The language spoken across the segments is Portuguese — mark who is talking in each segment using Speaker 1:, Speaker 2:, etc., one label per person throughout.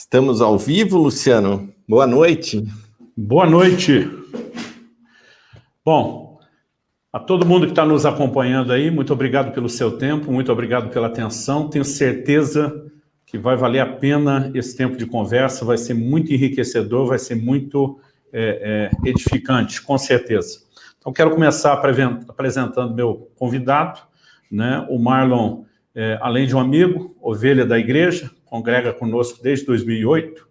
Speaker 1: Estamos ao vivo, Luciano. Boa noite.
Speaker 2: Boa noite. Bom, a todo mundo que está nos acompanhando aí, muito obrigado pelo seu tempo, muito obrigado pela atenção. Tenho certeza que vai valer a pena esse tempo de conversa, vai ser muito enriquecedor, vai ser muito é, é, edificante, com certeza. Então, quero começar apresentando meu convidado, né, o Marlon, é, além de um amigo, ovelha da igreja, congrega conosco desde 2008,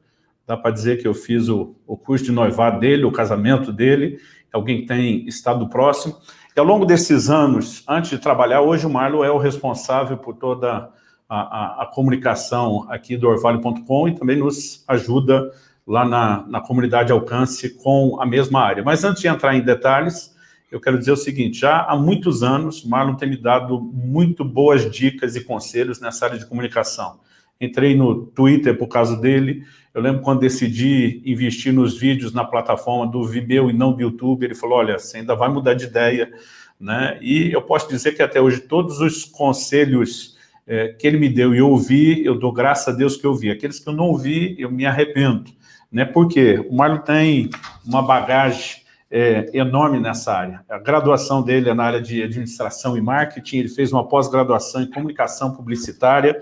Speaker 2: dá para dizer que eu fiz o, o curso de noivado dele, o casamento dele, alguém que tem estado próximo, e ao longo desses anos, antes de trabalhar, hoje o Marlon é o responsável por toda a, a, a comunicação aqui do orvalho.com e também nos ajuda lá na, na comunidade Alcance com a mesma área. Mas antes de entrar em detalhes, eu quero dizer o seguinte, já há muitos anos, Marlon tem me dado muito boas dicas e conselhos nessa área de comunicação. Entrei no Twitter por causa dele, eu lembro quando decidi investir nos vídeos na plataforma do Vimeo e não do YouTube, ele falou, olha, você ainda vai mudar de ideia, né? E eu posso dizer que até hoje todos os conselhos é, que ele me deu e eu ouvi, eu dou graças a Deus que eu ouvi. Aqueles que eu não ouvi, eu me arrependo. Né? Por quê? O Marlon tem uma bagagem é, enorme nessa área. A graduação dele é na área de administração e marketing, ele fez uma pós-graduação em comunicação publicitária,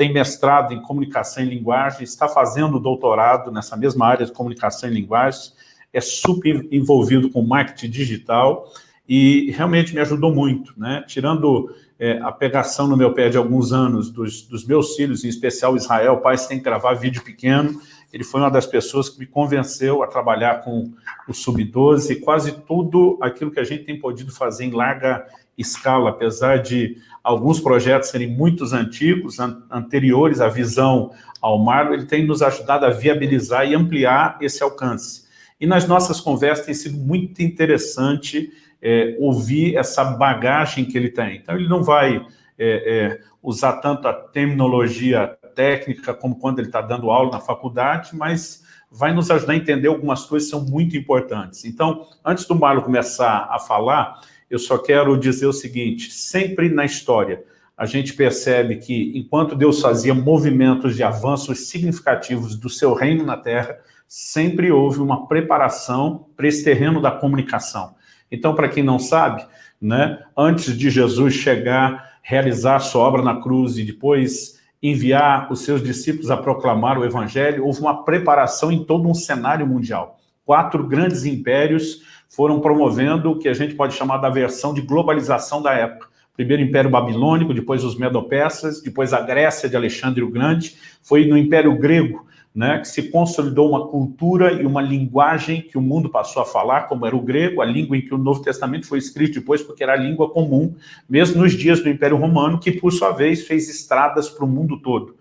Speaker 2: tem mestrado em comunicação e linguagem, está fazendo doutorado nessa mesma área de comunicação e linguagem, é super envolvido com marketing digital e realmente me ajudou muito, né? Tirando é, a pegação no meu pé de alguns anos dos, dos meus filhos, em especial Israel, pai, que gravar vídeo pequeno, ele foi uma das pessoas que me convenceu a trabalhar com o Sub-12 e quase tudo aquilo que a gente tem podido fazer em larga escala, apesar de alguns projetos serem muito antigos, an anteriores à visão ao Marlon, ele tem nos ajudado a viabilizar e ampliar esse alcance. E nas nossas conversas tem sido muito interessante é, ouvir essa bagagem que ele tem. Então, ele não vai é, é, usar tanto a terminologia técnica como quando ele está dando aula na faculdade, mas vai nos ajudar a entender algumas coisas que são muito importantes. Então, antes do Marlon começar a falar, eu só quero dizer o seguinte, sempre na história, a gente percebe que, enquanto Deus fazia movimentos de avanços significativos do seu reino na Terra, sempre houve uma preparação para esse terreno da comunicação. Então, para quem não sabe, né, antes de Jesus chegar, realizar sua obra na cruz e depois enviar os seus discípulos a proclamar o evangelho, houve uma preparação em todo um cenário mundial. Quatro grandes impérios foram promovendo o que a gente pode chamar da versão de globalização da época. Primeiro o Império Babilônico, depois os Medo-Persas, depois a Grécia de Alexandre o Grande, foi no Império Grego né, que se consolidou uma cultura e uma linguagem que o mundo passou a falar, como era o grego, a língua em que o Novo Testamento foi escrito depois, porque era a língua comum, mesmo nos dias do Império Romano, que por sua vez fez estradas para o mundo todo.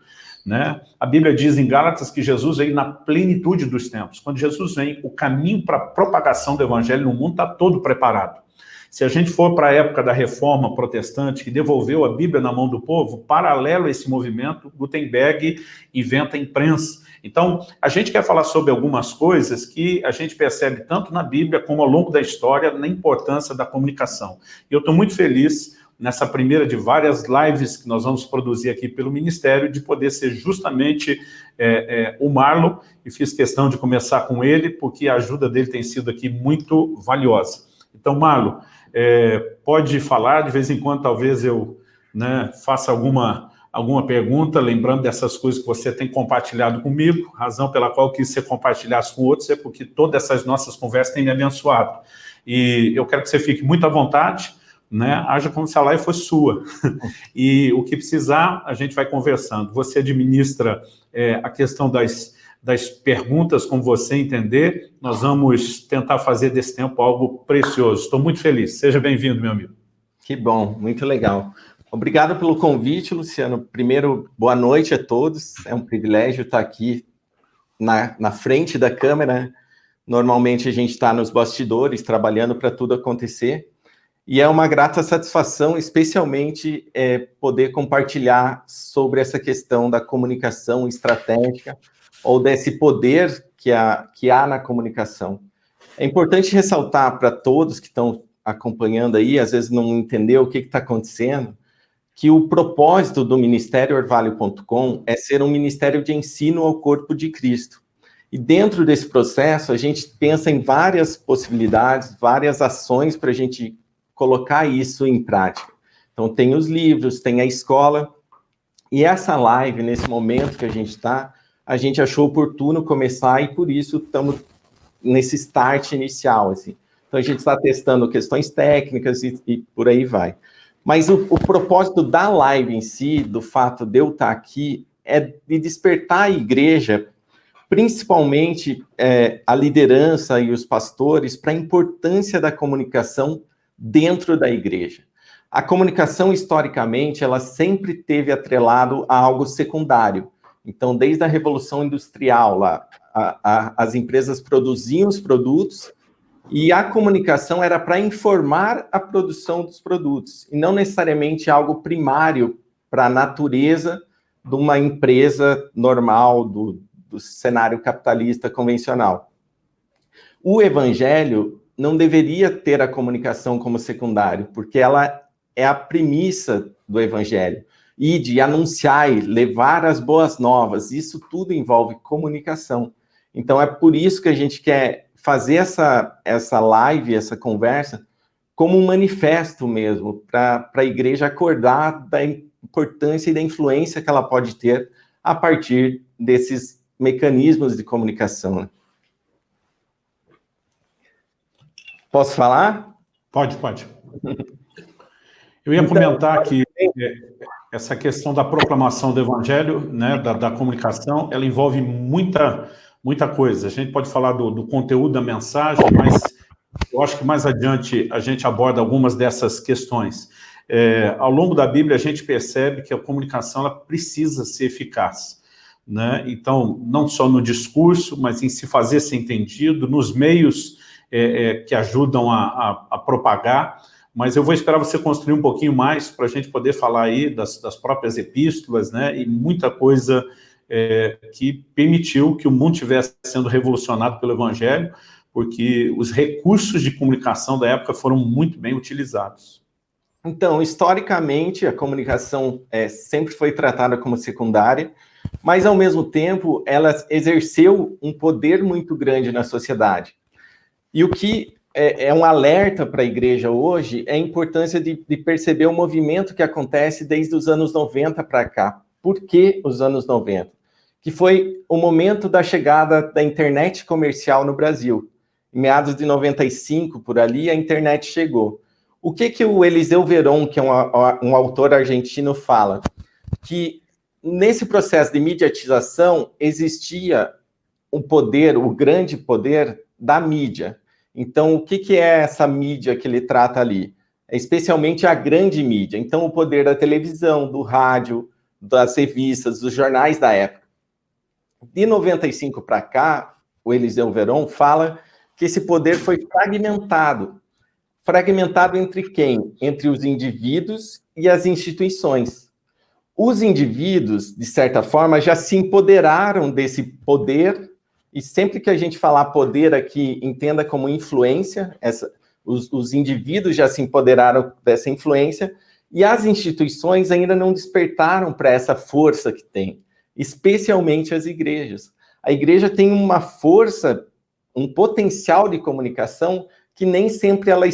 Speaker 2: Né? A Bíblia diz em Gálatas que Jesus veio na plenitude dos tempos. Quando Jesus vem, o caminho para a propagação do evangelho no mundo está todo preparado. Se a gente for para a época da reforma protestante, que devolveu a Bíblia na mão do povo, paralelo a esse movimento, Gutenberg inventa a imprensa. Então, a gente quer falar sobre algumas coisas que a gente percebe tanto na Bíblia como ao longo da história na importância da comunicação. E eu estou muito feliz nessa primeira de várias lives que nós vamos produzir aqui pelo Ministério, de poder ser justamente é, é, o Marlon, e fiz questão de começar com ele, porque a ajuda dele tem sido aqui muito valiosa. Então, Marlon, é, pode falar, de vez em quando talvez eu né, faça alguma alguma pergunta, lembrando dessas coisas que você tem compartilhado comigo, razão pela qual eu quis você compartilhasse com outros é porque todas essas nossas conversas têm me abençoado. E eu quero que você fique muito à vontade, né? haja como se a live fosse sua. e o que precisar, a gente vai conversando. Você administra é, a questão das, das perguntas, como você entender, nós vamos tentar fazer desse tempo algo precioso. Estou muito feliz. Seja bem-vindo, meu amigo.
Speaker 1: Que bom, muito legal. Obrigado pelo convite, Luciano. Primeiro, boa noite a todos. É um privilégio estar aqui na, na frente da câmera. Normalmente a gente está nos bastidores, trabalhando para tudo acontecer. E é uma grata satisfação, especialmente, é, poder compartilhar sobre essa questão da comunicação estratégica ou desse poder que há, que há na comunicação. É importante ressaltar para todos que estão acompanhando aí, às vezes não entender o que está acontecendo, que o propósito do Ministério Orvalho.com é ser um ministério de ensino ao corpo de Cristo. E dentro desse processo, a gente pensa em várias possibilidades, várias ações para a gente colocar isso em prática. Então, tem os livros, tem a escola, e essa live, nesse momento que a gente está, a gente achou oportuno começar e por isso estamos nesse start inicial, assim. Então, a gente está testando questões técnicas e, e por aí vai. Mas o, o, propósito da live em si, do fato de eu estar aqui, é de despertar a igreja, principalmente é, a liderança e os pastores, para a importância da comunicação dentro da igreja. A comunicação, historicamente, ela sempre teve atrelado a algo secundário. Então, desde a Revolução Industrial, lá, a, a, as empresas produziam os produtos e a comunicação era para informar a produção dos produtos, e não necessariamente algo primário para a natureza de uma empresa normal, do, do cenário capitalista convencional. O evangelho não deveria ter a comunicação como secundário, porque ela é a premissa do evangelho. E de anunciar levar as boas novas, isso tudo envolve comunicação. Então é por isso que a gente quer fazer essa, essa live, essa conversa, como um manifesto mesmo, para a igreja acordar da importância e da influência que ela pode ter a partir desses mecanismos de comunicação. Né? Posso falar?
Speaker 2: Pode, pode. Eu ia então, comentar que é, essa questão da proclamação do evangelho, né, da, da, comunicação, ela envolve muita, muita coisa. A gente pode falar do, do, conteúdo da mensagem, mas eu acho que mais adiante a gente aborda algumas dessas questões. É, ao longo da Bíblia, a gente percebe que a comunicação ela precisa ser eficaz. Né? Então, não só no discurso, mas em se fazer ser entendido, nos meios é, é, que ajudam a, a, a propagar, mas eu vou esperar você construir um pouquinho mais para a gente poder falar aí das, das, próprias epístolas, né, e muita coisa é, que permitiu que o mundo estivesse sendo revolucionado pelo Evangelho, porque os recursos de comunicação da época foram muito bem utilizados.
Speaker 1: Então, historicamente, a comunicação é, sempre foi tratada como secundária, mas, ao mesmo tempo, ela exerceu um poder muito grande na sociedade. E o que é, é um alerta para a igreja hoje é a importância de, de, perceber o movimento que acontece desde os anos 90 para cá. Por que os anos 90? Que foi o momento da chegada da internet comercial no Brasil. Em meados de 95, por ali, a internet chegou. O que, que o Eliseu Veron, que é um, um autor argentino, fala? Que nesse processo de mediatização existia o poder, o grande poder da mídia. Então, o que, que é essa mídia que ele trata ali? É especialmente a grande mídia. Então, o poder da televisão, do rádio, das revistas, dos jornais da época. De 95 para cá, o Eliseu Veron fala que esse poder foi fragmentado. Fragmentado entre quem? Entre os indivíduos e as instituições. Os indivíduos, de certa forma, já se empoderaram desse poder e sempre que a gente falar poder aqui, entenda como influência, essa, os, os indivíduos já se empoderaram dessa influência, e as instituições ainda não despertaram para essa força que tem, especialmente as igrejas. A igreja tem uma força, um potencial de comunicação que nem sempre ela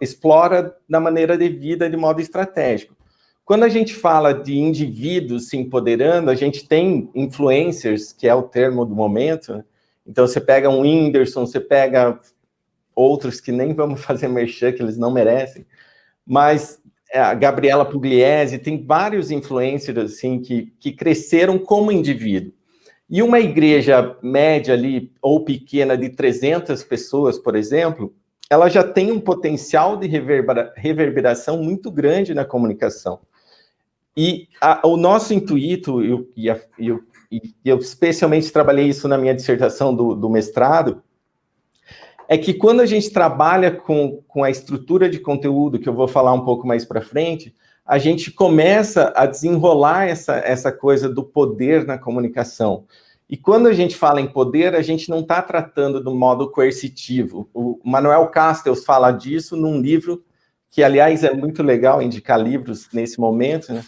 Speaker 1: explora da maneira devida, de modo estratégico. Quando a gente fala de indivíduos se empoderando, a gente tem influencers, que é o termo do momento, então, você pega um Whindersson, você pega outros que nem vamos fazer merchan, que eles não merecem, mas é, a Gabriela Pugliese, tem vários influencers, assim, que, que cresceram como indivíduo. E uma igreja média ali, ou pequena, de 300 pessoas, por exemplo, ela já tem um potencial de reverbera, reverberação muito grande na comunicação. E a, o nosso intuito, e, e, e o e eu especialmente trabalhei isso na minha dissertação do, do mestrado, é que quando a gente trabalha com, com a estrutura de conteúdo, que eu vou falar um pouco mais para frente, a gente começa a desenrolar essa, essa coisa do poder na comunicação. E quando a gente fala em poder, a gente não está tratando do modo coercitivo. O Manuel Castells fala disso num livro que aliás é muito legal indicar livros nesse momento, né?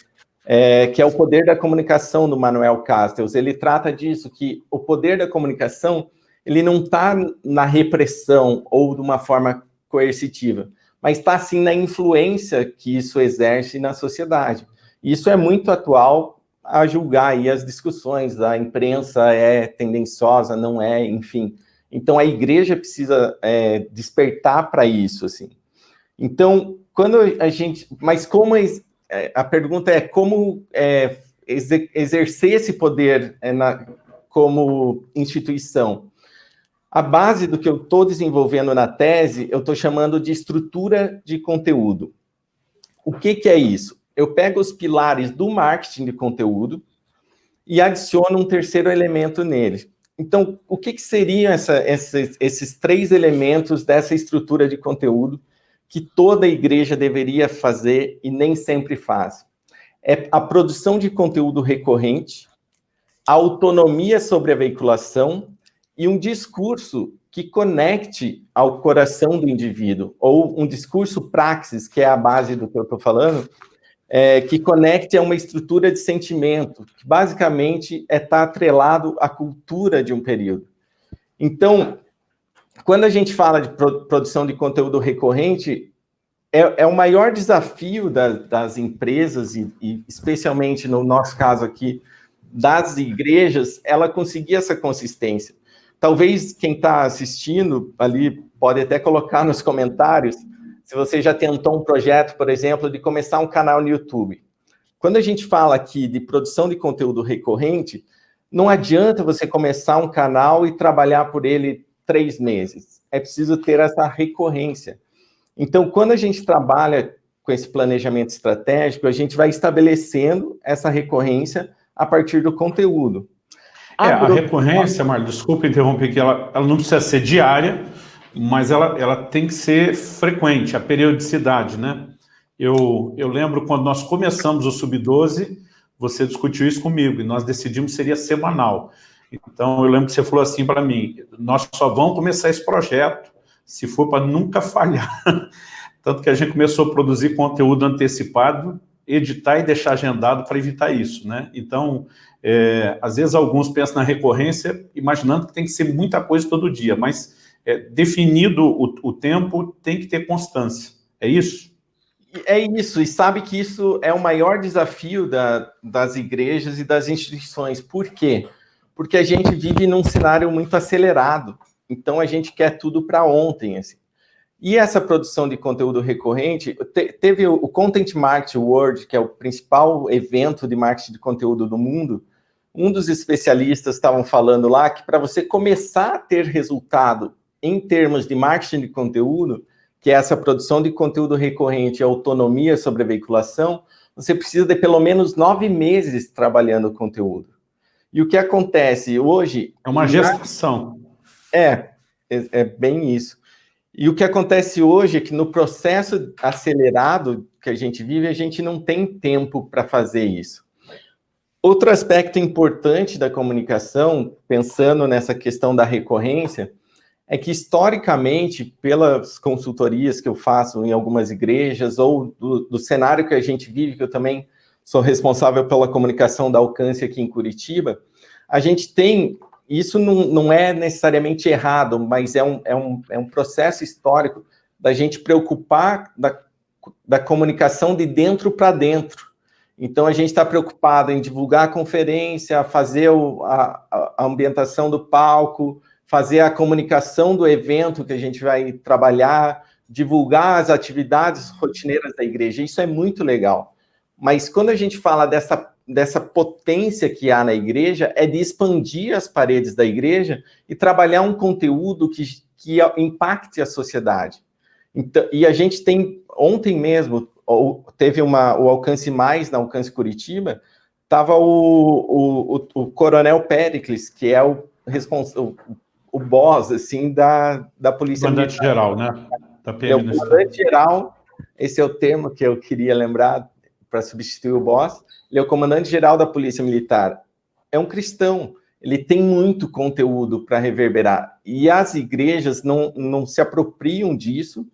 Speaker 1: É, que é o poder da comunicação do Manuel Castells. Ele trata disso, que o poder da comunicação, ele não está na repressão ou de uma forma coercitiva, mas está sim na influência que isso exerce na sociedade. Isso é muito atual a julgar aí as discussões, a imprensa é tendenciosa, não é, enfim. Então, a igreja precisa é, despertar para isso, assim. Então, quando a gente... Mas como... É, a pergunta é como é, exercer esse poder é, na, como instituição. A base do que eu estou desenvolvendo na tese, eu estou chamando de estrutura de conteúdo. O que, que é isso? Eu pego os pilares do marketing de conteúdo e adiciono um terceiro elemento nele. Então, o que, que seriam essa, esses, esses três elementos dessa estrutura de conteúdo que toda igreja deveria fazer e nem sempre faz? É a produção de conteúdo recorrente, a autonomia sobre a veiculação e um discurso que conecte ao coração do indivíduo, ou um discurso praxis, que é a base do que eu estou falando, é, que conecte a uma estrutura de sentimento, que basicamente é estar tá atrelado à cultura de um período. Então, quando a gente fala de produção de conteúdo recorrente, é, é o maior desafio da, das empresas, e, e, especialmente no nosso caso aqui, das igrejas, ela conseguir essa consistência. Talvez quem está assistindo ali pode até colocar nos comentários se você já tentou um projeto, por exemplo, de começar um canal no YouTube. Quando a gente fala aqui de produção de conteúdo recorrente, não adianta você começar um canal e trabalhar por ele três meses. É preciso ter essa recorrência. Então, quando a gente trabalha com esse planejamento estratégico, a gente vai estabelecendo essa recorrência a partir do conteúdo.
Speaker 2: É, a recorrência, Marlon, desculpa interromper que ela, ela não precisa ser diária, mas ela, ela tem que ser frequente, a periodicidade, né? Eu, eu lembro quando nós começamos o Sub-12, você discutiu isso comigo, e nós decidimos que seria semanal. Então, eu lembro que você falou assim para mim, nós só vamos começar esse projeto se for para nunca falhar. Tanto que a gente começou a produzir conteúdo antecipado, editar e deixar agendado para evitar isso, né? Então, é, às vezes alguns pensam na recorrência, imaginando que tem que ser muita coisa todo dia, mas é, definido o, o tempo, tem que ter constância. É isso?
Speaker 1: É isso, e sabe que isso é o maior desafio da, das igrejas e das instituições. Por quê? A gente vive num cenário muito acelerado, então a gente quer tudo para ontem. Assim. E essa produção de conteúdo recorrente, te, teve o Content Marketing World, que é o principal evento de marketing de conteúdo do mundo, um dos especialistas estavam falando lá que para você começar a ter resultado em termos de marketing de conteúdo, que é essa produção de conteúdo recorrente e autonomia sobre a veiculação, você precisa de pelo menos nove meses trabalhando o conteúdo. E o que acontece hoje...
Speaker 2: É uma gestação.
Speaker 1: É, é, é bem isso. E o que acontece hoje é que no processo acelerado que a gente vive, a gente não tem tempo para fazer isso. Outro aspecto importante da comunicação, pensando nessa questão da recorrência, é que, historicamente, pelas consultorias que eu faço em algumas igrejas, ou do, do, cenário que a gente vive, que eu também sou responsável pela comunicação da alcance aqui em Curitiba, a gente tem, isso não, não é necessariamente errado, mas é um, é, um, é um processo histórico da gente preocupar da, da comunicação de dentro para dentro. Então, a gente está preocupado em divulgar a conferência, fazer o, a, a ambientação do palco, fazer a comunicação do evento que a gente vai trabalhar, divulgar as atividades rotineiras da igreja, isso é muito legal. Mas quando a gente fala dessa, dessa potência que há na igreja, é de expandir as paredes da igreja e trabalhar um conteúdo que, que impacte a sociedade. Então, e a gente tem, ontem mesmo, teve uma, o Alcance Mais, na Alcance Curitiba, estava o, o, o, o, Coronel Pericles, que é o, responsável o boss, assim, da, da Polícia
Speaker 2: Comandante Geral, né?
Speaker 1: Da PM, é o Comandante Geral, esse é o termo que eu queria lembrar para substituir o boss, ele é o Comandante Geral da Polícia Militar. É um cristão, ele tem muito conteúdo para reverberar, e as igrejas não, não se apropriam disso,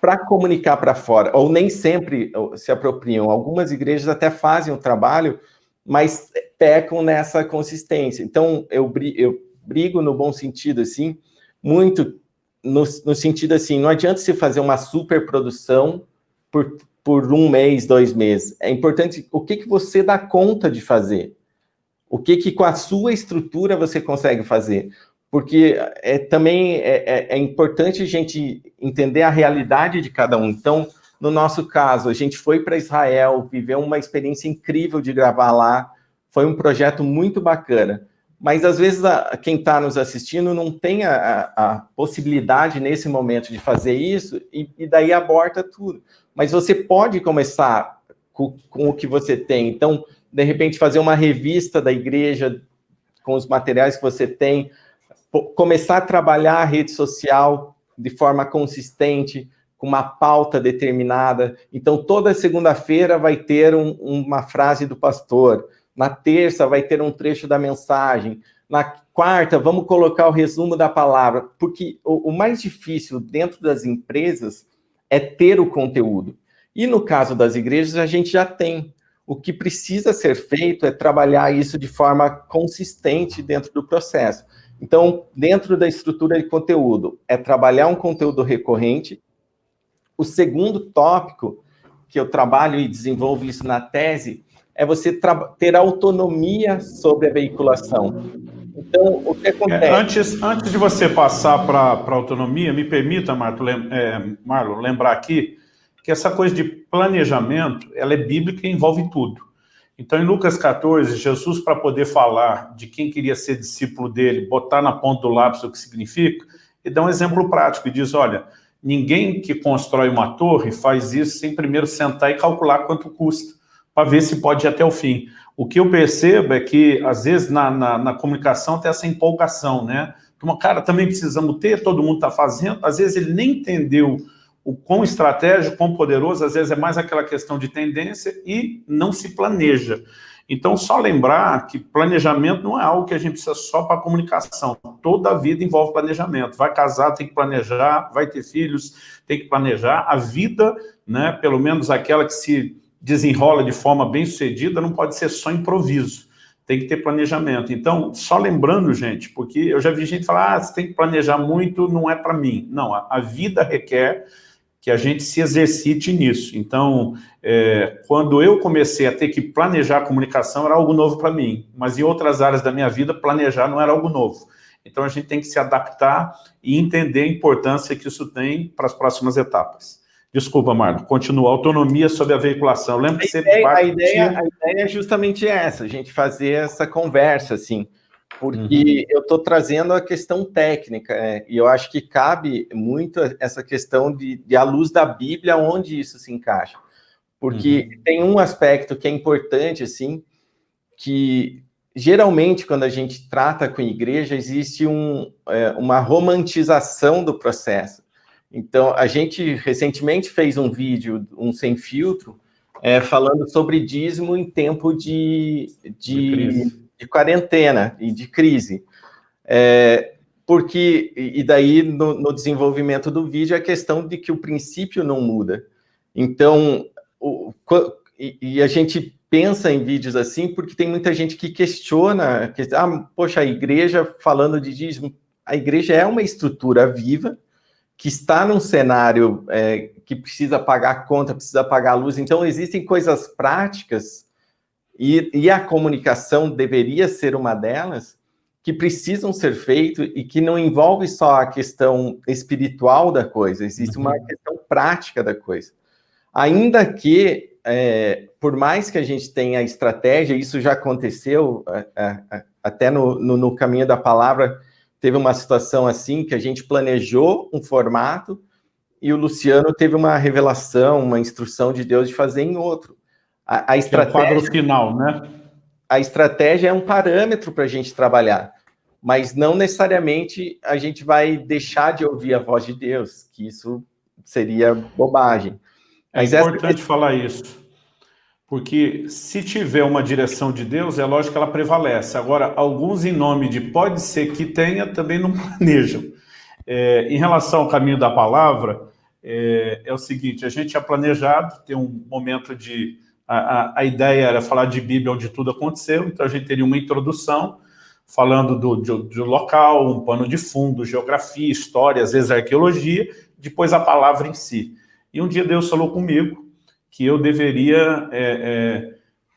Speaker 1: para comunicar para fora, ou nem sempre se apropriam. Algumas igrejas até fazem o trabalho, mas pecam nessa consistência. Então, eu, eu brigo no bom sentido, assim, muito no, no sentido assim, não adianta você fazer uma super produção por, por um mês, dois meses. É importante o que, que você dá conta de fazer. O que, que com a sua estrutura você consegue fazer porque é, também é, é, é, importante a gente entender a realidade de cada um. Então, no nosso caso, a gente foi para Israel, viveu uma experiência incrível de gravar lá, foi um projeto muito bacana. Mas, às vezes, a, quem está nos assistindo não tem a, a, possibilidade, nesse momento, de fazer isso, e, e, daí aborta tudo. Mas você pode começar com, com o que você tem. Então, de repente, fazer uma revista da igreja com os materiais que você tem, começar a trabalhar a rede social de forma consistente, com uma pauta determinada. Então, toda segunda-feira vai ter um, uma frase do pastor, na terça vai ter um trecho da mensagem, na quarta vamos colocar o resumo da palavra, porque o, o mais difícil dentro das empresas é ter o conteúdo. E no caso das igrejas, a gente já tem. O que precisa ser feito é trabalhar isso de forma consistente dentro do processo. Então, dentro da estrutura de conteúdo, é trabalhar um conteúdo recorrente. O segundo tópico, que eu trabalho e desenvolvo isso na tese, é você ter autonomia sobre a veiculação. Então, o que acontece... É,
Speaker 2: antes, antes de você passar para a autonomia, me permita, Marto, lem, é, Marlon, lembrar aqui que essa coisa de planejamento, ela é bíblica e envolve tudo. Então, em Lucas 14, Jesus, para poder falar de quem queria ser discípulo dele, botar na ponta do lápis o que significa, ele dá um exemplo prático e diz, olha, ninguém que constrói uma torre faz isso sem primeiro sentar e calcular quanto custa, para ver se pode ir até o fim. O que eu percebo é que, às vezes, na, na, na comunicação tem essa empolgação, né? Uma cara, também precisamos ter, todo mundo está fazendo, às vezes ele nem entendeu o quão estratégico, quão poderoso, às vezes é mais aquela questão de tendência e não se planeja. Então, só lembrar que planejamento não é algo que a gente precisa só para comunicação. Toda a vida envolve planejamento. Vai casar, tem que planejar, vai ter filhos, tem que planejar. A vida, né, pelo menos aquela que se desenrola de forma bem sucedida, não pode ser só improviso. Tem que ter planejamento. Então, só lembrando, gente, porque eu já vi gente falar, ah, você tem que planejar muito, não é para mim. Não, a, a vida requer que a gente se exercite nisso. Então, é, quando eu comecei a ter que planejar a comunicação, era algo novo para mim, mas em outras áreas da minha vida, planejar não era algo novo. Então, a gente tem que se adaptar e entender a importância que isso tem para as próximas etapas. Desculpa, Marco, continua. Autonomia sobre a veiculação. Lembra que você...
Speaker 1: Ideia, a, ideia, a ideia é justamente essa, a gente fazer essa conversa, assim, porque uhum. eu estou trazendo a questão técnica, é, e eu acho que cabe muito essa questão de, de a luz da Bíblia, onde isso se encaixa. Porque uhum. tem um aspecto que é importante, assim, que geralmente quando a gente trata com igreja, existe um, é, uma romantização do processo. Então, a gente recentemente fez um vídeo, um sem filtro, é, falando sobre dízimo em tempo de, de, de de quarentena e de crise. É, porque, e daí no, no, desenvolvimento do vídeo, a questão de que o princípio não muda. Então, o, e, e, a gente pensa em vídeos assim porque tem muita gente que questiona, que, ah, poxa, a igreja falando de dízimo, a igreja é uma estrutura viva, que está num cenário é, que precisa pagar a conta, precisa pagar a luz, então existem coisas práticas e, e a comunicação deveria ser uma delas, que precisam ser feitas e que não envolve só a questão espiritual da coisa, existe uma uhum. questão prática da coisa. Ainda que, é, por mais que a gente tenha estratégia, isso já aconteceu é, é, até no, no, no, caminho da palavra, teve uma situação assim, que a gente planejou um formato e o Luciano teve uma revelação, uma instrução de Deus de fazer em outro. A, a estratégia, é o quadro
Speaker 2: final, né?
Speaker 1: A estratégia é um parâmetro para a gente trabalhar, mas não necessariamente a gente vai deixar de ouvir a voz de Deus, que isso seria bobagem.
Speaker 2: É mas importante essa... falar isso, porque se tiver uma direção de Deus, é lógico que ela prevalece. Agora, alguns em nome de pode ser que tenha, também não planejam. É, em relação ao caminho da palavra, é, é o seguinte, a gente tinha planejado ter um momento de... A, a, a, ideia era falar de Bíblia onde tudo aconteceu, então a gente teria uma introdução falando do, do, do local, um pano de fundo, geografia, história, às vezes arqueologia, depois a palavra em si. E um dia Deus falou comigo que eu deveria, é, é,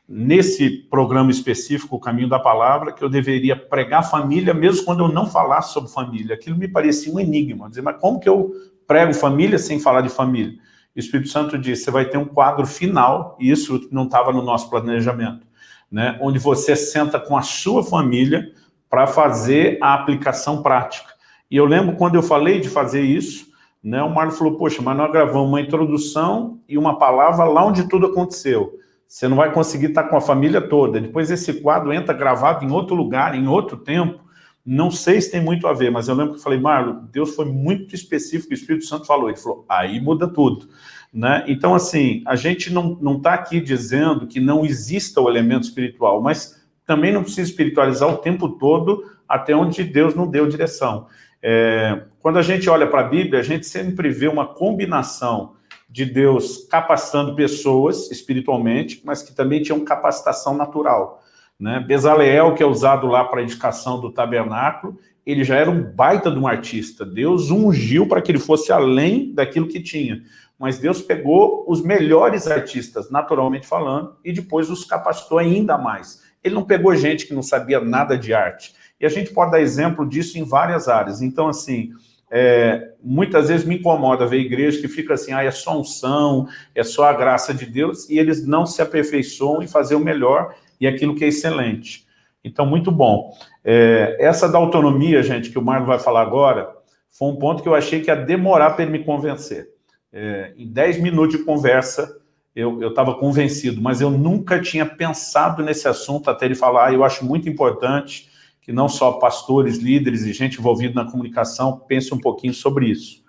Speaker 2: nesse programa específico, o Caminho da Palavra, que eu deveria pregar família, mesmo quando eu não falasse sobre família. Aquilo me parecia um enigma, dizer, mas como que eu prego família sem falar de família? O Espírito Santo disse, você vai ter um quadro final, e isso não estava no nosso planejamento, né, onde você senta com a sua família para fazer a aplicação prática. E eu lembro quando eu falei de fazer isso, né, o Marlon falou, poxa, mas nós gravamos uma introdução e uma palavra lá onde tudo aconteceu. Você não vai conseguir estar com a família toda. Depois esse quadro entra gravado em outro lugar, em outro tempo. Não sei se tem muito a ver, mas eu lembro que eu falei, Marlon, Deus foi muito específico, o Espírito Santo falou. Ele falou, aí muda tudo. Né? Então, assim, a gente não está aqui dizendo que não exista o elemento espiritual, mas também não precisa espiritualizar o tempo todo até onde Deus não deu direção. É, quando a gente olha para a Bíblia, a gente sempre vê uma combinação de Deus capacitando pessoas espiritualmente, mas que também tinham capacitação natural. Né? Bezaleel, que é usado lá para a indicação do tabernáculo, ele já era um baita de um artista. Deus ungiu para que ele fosse além daquilo que tinha mas Deus pegou os melhores artistas, naturalmente falando, e depois os capacitou ainda mais. Ele não pegou gente que não sabia nada de arte. E a gente pode dar exemplo disso em várias áreas. Então, assim, é, muitas vezes me incomoda ver igreja que fica assim, ah, é só unção, é só a graça de Deus, e eles não se aperfeiçoam em fazer o melhor e aquilo que é excelente. Então, muito bom. É, essa da autonomia, gente, que o Marlon vai falar agora, foi um ponto que eu achei que ia demorar para ele me convencer é, em 10 minutos de conversa, eu estava convencido, mas eu nunca tinha pensado nesse assunto até ele falar, ah, eu acho muito importante que não só pastores, líderes e gente envolvida na comunicação pense um pouquinho sobre isso.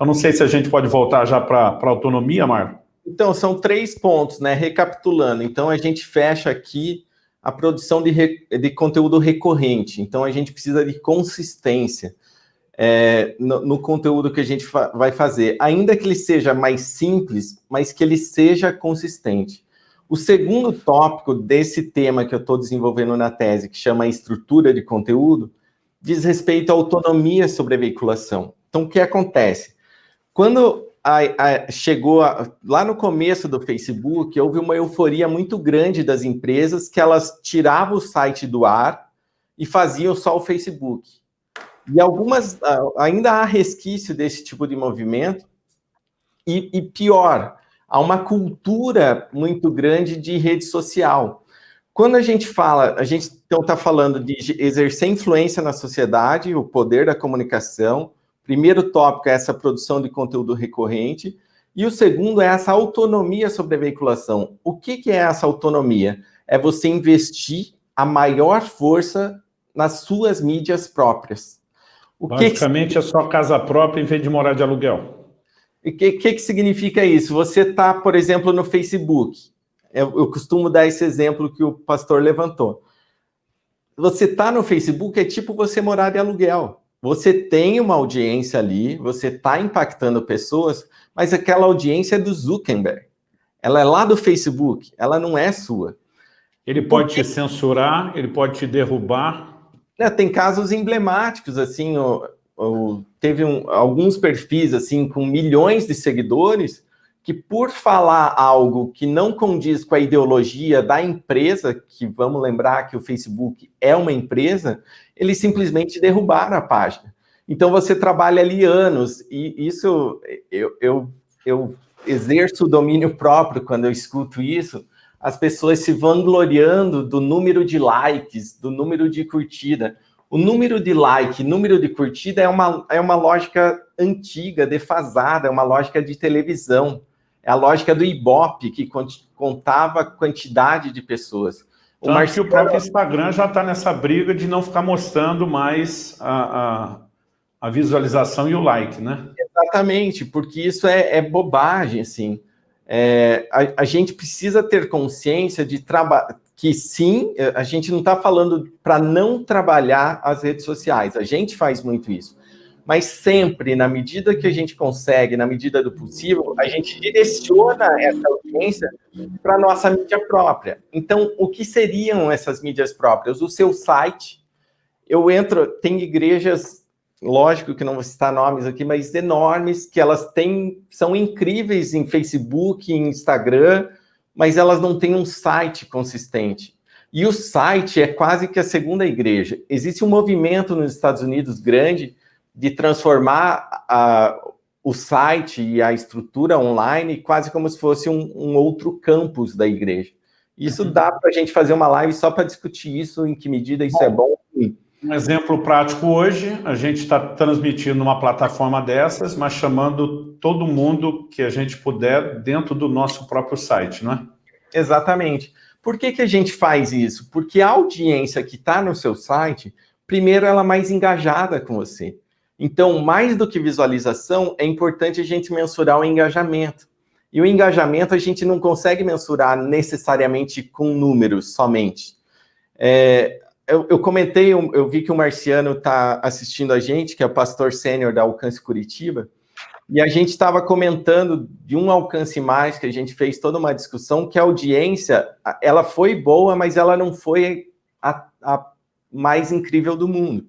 Speaker 2: Eu não sei se a gente pode voltar já para a autonomia, Marco.
Speaker 1: Então, são três pontos, né? Recapitulando. Então, a gente fecha aqui a produção de, de conteúdo recorrente. Então, a gente precisa de consistência é, no, no, conteúdo que a gente fa vai fazer, ainda que ele seja mais simples, mas que ele seja consistente. O segundo tópico desse tema que eu estou desenvolvendo na tese, que chama estrutura de conteúdo, diz respeito à autonomia sobre a veiculação. Então, o que acontece? Quando a, a, chegou a, lá no começo do Facebook, houve uma euforia muito grande das empresas que elas tiravam o site do ar e faziam só o Facebook. E algumas, ainda há resquício desse tipo de movimento, e, e pior, há uma cultura muito grande de rede social. Quando a gente fala, a gente então está falando de exercer influência na sociedade, o poder da comunicação. Primeiro tópico é essa produção de conteúdo recorrente. E o segundo é essa autonomia sobre a veiculação. O que, que é essa autonomia? É você investir a maior força nas suas mídias próprias.
Speaker 2: O Basicamente que... é só casa própria em vez de morar de aluguel.
Speaker 1: O que, que, que significa isso? Você está, por exemplo, no Facebook. Eu, eu costumo dar esse exemplo que o pastor levantou. Você está no Facebook, é tipo você morar de aluguel. Você tem uma audiência ali, você está impactando pessoas, mas aquela audiência é do Zuckerberg. Ela é lá do Facebook, ela não é sua.
Speaker 2: Ele pode te censurar, ele pode te derrubar,
Speaker 1: é, tem casos emblemáticos, assim, o, teve um, alguns perfis, assim, com milhões de seguidores, que por falar algo que não condiz com a ideologia da empresa, que vamos lembrar que o Facebook é uma empresa, eles simplesmente derrubaram a página. Então você trabalha ali anos, e isso eu, eu, eu exerço o domínio próprio quando eu escuto isso, as pessoas se vangloriando do número de likes, do número de curtida. O número de like, número de curtida é uma, é uma lógica antiga, defasada, é uma lógica de televisão. É a lógica do Ibope, que contava quantidade de pessoas.
Speaker 2: O Marcelo... que o próprio Instagram já está nessa briga de não ficar mostrando mais a, a, a, visualização e o like, né?
Speaker 1: Exatamente, porque isso é, é bobagem, assim. É, a, a, gente precisa ter consciência de trabalhar, que sim, a gente não está falando para não trabalhar as redes sociais, a gente faz muito isso, mas sempre, na medida que a gente consegue, na medida do possível, a gente direciona essa audiência para a nossa mídia própria. Então, o que seriam essas mídias próprias? O seu site, eu entro, tem igrejas, lógico que não vou citar nomes aqui, mas enormes, que elas têm, são incríveis em Facebook, em Instagram, mas elas não têm um site consistente. E o site é quase que a segunda igreja. Existe um movimento nos Estados Unidos grande de transformar a, o site e a estrutura online quase como se fosse um, um outro campus da igreja. Isso uhum. dá para a gente fazer uma live só para discutir isso, em que medida isso é bom, é bom.
Speaker 2: Um exemplo prático hoje, a gente está transmitindo uma plataforma dessas, mas chamando todo mundo que a gente puder dentro do nosso próprio site, não é?
Speaker 1: Exatamente. Por que, que a gente faz isso? Porque a audiência que está no seu site, primeiro, ela é mais engajada com você. Então, mais do que visualização, é importante a gente mensurar o engajamento. E o engajamento a gente não consegue mensurar necessariamente com números somente. É, eu, eu, comentei, eu, eu, vi que o Marciano está assistindo a gente, que é o pastor sênior da Alcance Curitiba, e a gente estava comentando de um alcance mais, que a gente fez toda uma discussão, que a audiência, ela foi boa, mas ela não foi a, a mais incrível do mundo.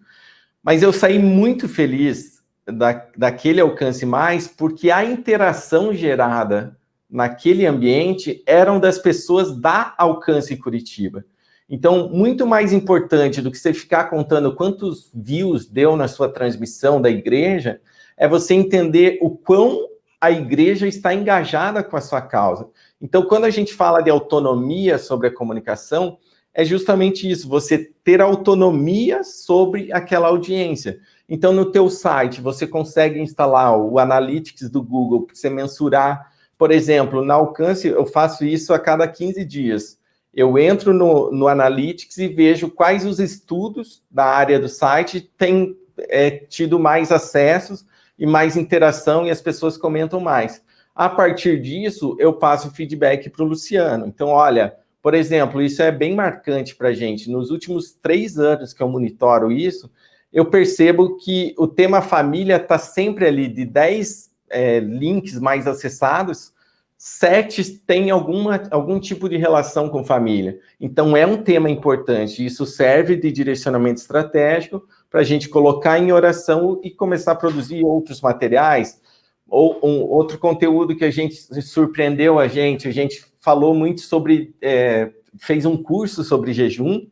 Speaker 1: Mas eu saí muito feliz da, daquele alcance mais, porque a interação gerada naquele ambiente eram das pessoas da Alcance Curitiba. Então, muito mais importante do que você ficar contando quantos views deu na sua transmissão da igreja, é você entender o quão a igreja está engajada com a sua causa. Então, quando a gente fala de autonomia sobre a comunicação, é justamente isso, você ter autonomia sobre aquela audiência. Então, no teu site, você consegue instalar o Analytics do Google, para você mensurar, por exemplo, na Alcance, eu faço isso a cada 15 dias. Eu entro no, no Analytics e vejo quais os estudos da área do site têm é, tido mais acessos e mais interação e as pessoas comentam mais. A partir disso, eu passo feedback para o Luciano. Então, olha, por exemplo, isso é bem marcante para a gente. Nos últimos três anos que eu monitoro isso, eu percebo que o tema família está sempre ali de 10 é, links mais acessados, sete têm alguma, algum tipo de relação com família. Então, é um tema importante. Isso serve de direcionamento estratégico para a gente colocar em oração e começar a produzir outros materiais, ou um outro conteúdo que a gente surpreendeu a gente, a gente falou muito sobre, é, fez um curso sobre jejum,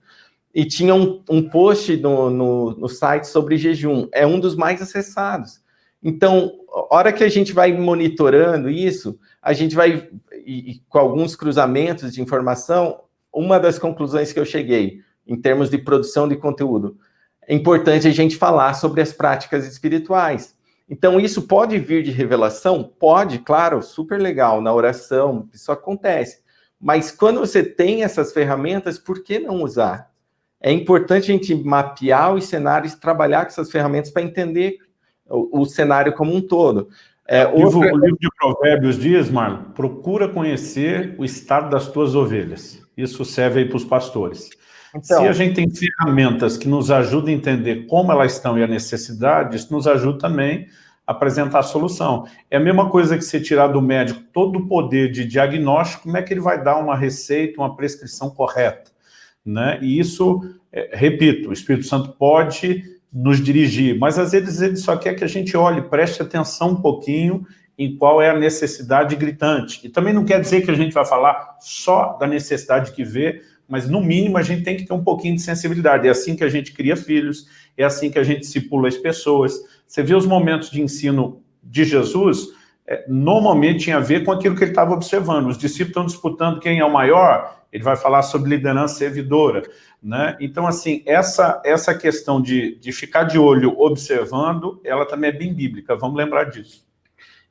Speaker 1: e tinha um, um post no, no, no, site sobre jejum, é um dos mais acessados. Então, hora que a gente vai monitorando isso, a gente vai, e, e, com alguns cruzamentos de informação, uma das conclusões que eu cheguei, em termos de produção de conteúdo, é importante a gente falar sobre as práticas espirituais. Então, isso pode vir de revelação? Pode, claro, super legal, na oração, isso acontece. Mas quando você tem essas ferramentas, por que não usar? É importante a gente mapear os cenários, trabalhar com essas ferramentas para entender o, o, cenário como um todo.
Speaker 2: É, o, outra... o livro de Provérbios diz, Marlon, procura conhecer o estado das tuas ovelhas. Isso serve aí para os pastores. Então, Se a gente tem ferramentas que nos ajudam a entender como elas estão e a necessidade, isso nos ajuda também a apresentar a solução. É a mesma coisa que você tirar do médico todo o poder de diagnóstico, como é que ele vai dar uma receita, uma prescrição correta? Né? E isso, é, repito, o Espírito Santo pode nos dirigir, mas às vezes ele só quer que a gente olhe, preste atenção um pouquinho em qual é a necessidade gritante. E também não quer dizer que a gente vai falar só da necessidade que vê, mas no mínimo a gente tem que ter um pouquinho de sensibilidade. É assim que a gente cria filhos, é assim que a gente discipula as pessoas. Você vê os momentos de ensino de Jesus, é, normalmente tinha a ver com aquilo que ele estava observando. Os discípulos estão disputando quem é o maior, ele vai falar sobre liderança servidora. Né? Então, assim, essa, essa questão de, de ficar de olho observando, ela também é bem bíblica, vamos lembrar disso.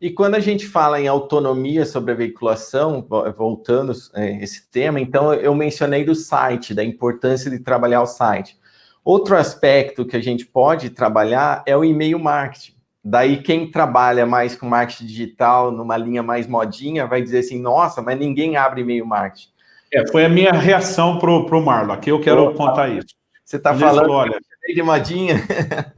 Speaker 1: E quando a gente fala em autonomia sobre a veiculação, voltando é, esse tema, então eu mencionei do site, da importância de trabalhar o site. Outro aspecto que a gente pode trabalhar é o e-mail marketing. Daí quem trabalha mais com marketing digital, numa linha mais modinha, vai dizer assim, nossa, mas ninguém abre e-mail marketing.
Speaker 2: É, foi a minha reação para o Marlon, aqui eu quero Opa, contar isso.
Speaker 1: Você está falando falou, olha, de modinha?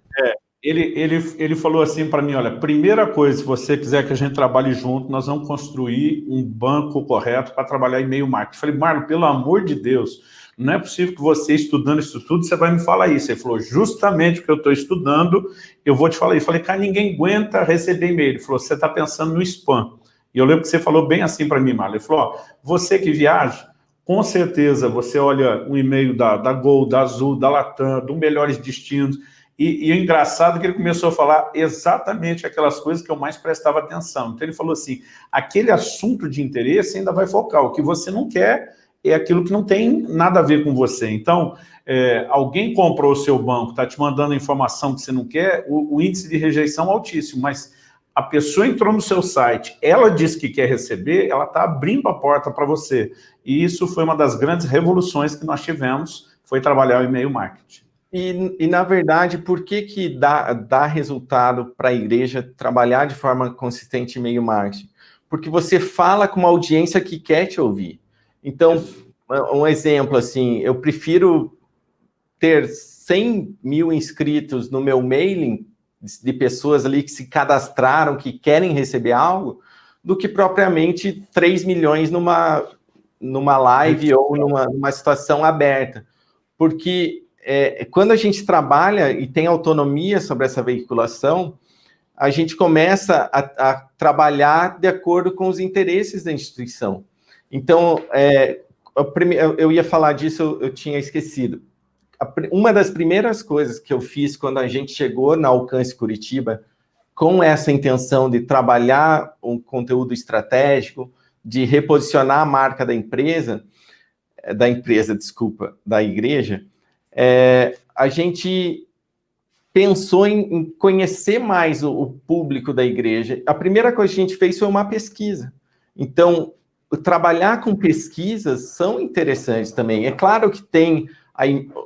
Speaker 2: Ele, ele, ele falou assim para mim, olha, primeira coisa, se você quiser que a gente trabalhe junto, nós vamos construir um banco correto para trabalhar e-mail marketing. Eu falei, Marlon, pelo amor de Deus, não é possível que você, estudando isso tudo, você vai me falar isso. Ele falou, justamente porque eu estou estudando, eu vou te falar isso. Eu falei, cara, ninguém aguenta receber e-mail. Ele falou, você está pensando no spam. E eu lembro que você falou bem assim para mim, Marlon. Ele falou, ó, você que viaja, com certeza você olha um e-mail da, da Gol, da Azul, da Latam, do Melhores Destinos, e, e o engraçado é que ele começou a falar exatamente aquelas coisas que eu mais prestava atenção. Então ele falou assim, aquele assunto de interesse ainda vai focar, o que você não quer é aquilo que não tem nada a ver com você. Então, é, alguém comprou o seu banco, está te mandando informação que você não quer, o, o índice de rejeição é altíssimo, mas a pessoa entrou no seu site, ela disse que quer receber, ela está abrindo a porta para você. E isso foi uma das grandes revoluções que nós tivemos, foi trabalhar o e-mail marketing.
Speaker 1: E, e, na verdade, por que, que dá, dá resultado para a igreja trabalhar de forma consistente em meio marketing? Porque você fala com uma audiência que quer te ouvir. Então, um exemplo assim, eu prefiro ter 100 mil inscritos no meu mailing, de pessoas ali que se cadastraram, que querem receber algo, do que propriamente 3 milhões numa, numa live ou numa, numa situação aberta. Porque é, quando a gente trabalha e tem autonomia sobre essa veiculação, a gente começa a, a trabalhar de acordo com os interesses da instituição. Então, é, eu ia falar disso, eu, eu tinha esquecido. Uma das primeiras coisas que eu fiz quando a gente chegou na Alcance Curitiba, com essa intenção de trabalhar um conteúdo estratégico, de reposicionar a marca da empresa, da empresa, desculpa, da igreja, é, a gente pensou em, em conhecer mais o, o, público da igreja. A primeira coisa que a gente fez foi uma pesquisa. Então, trabalhar com pesquisas são interessantes também. É claro que tem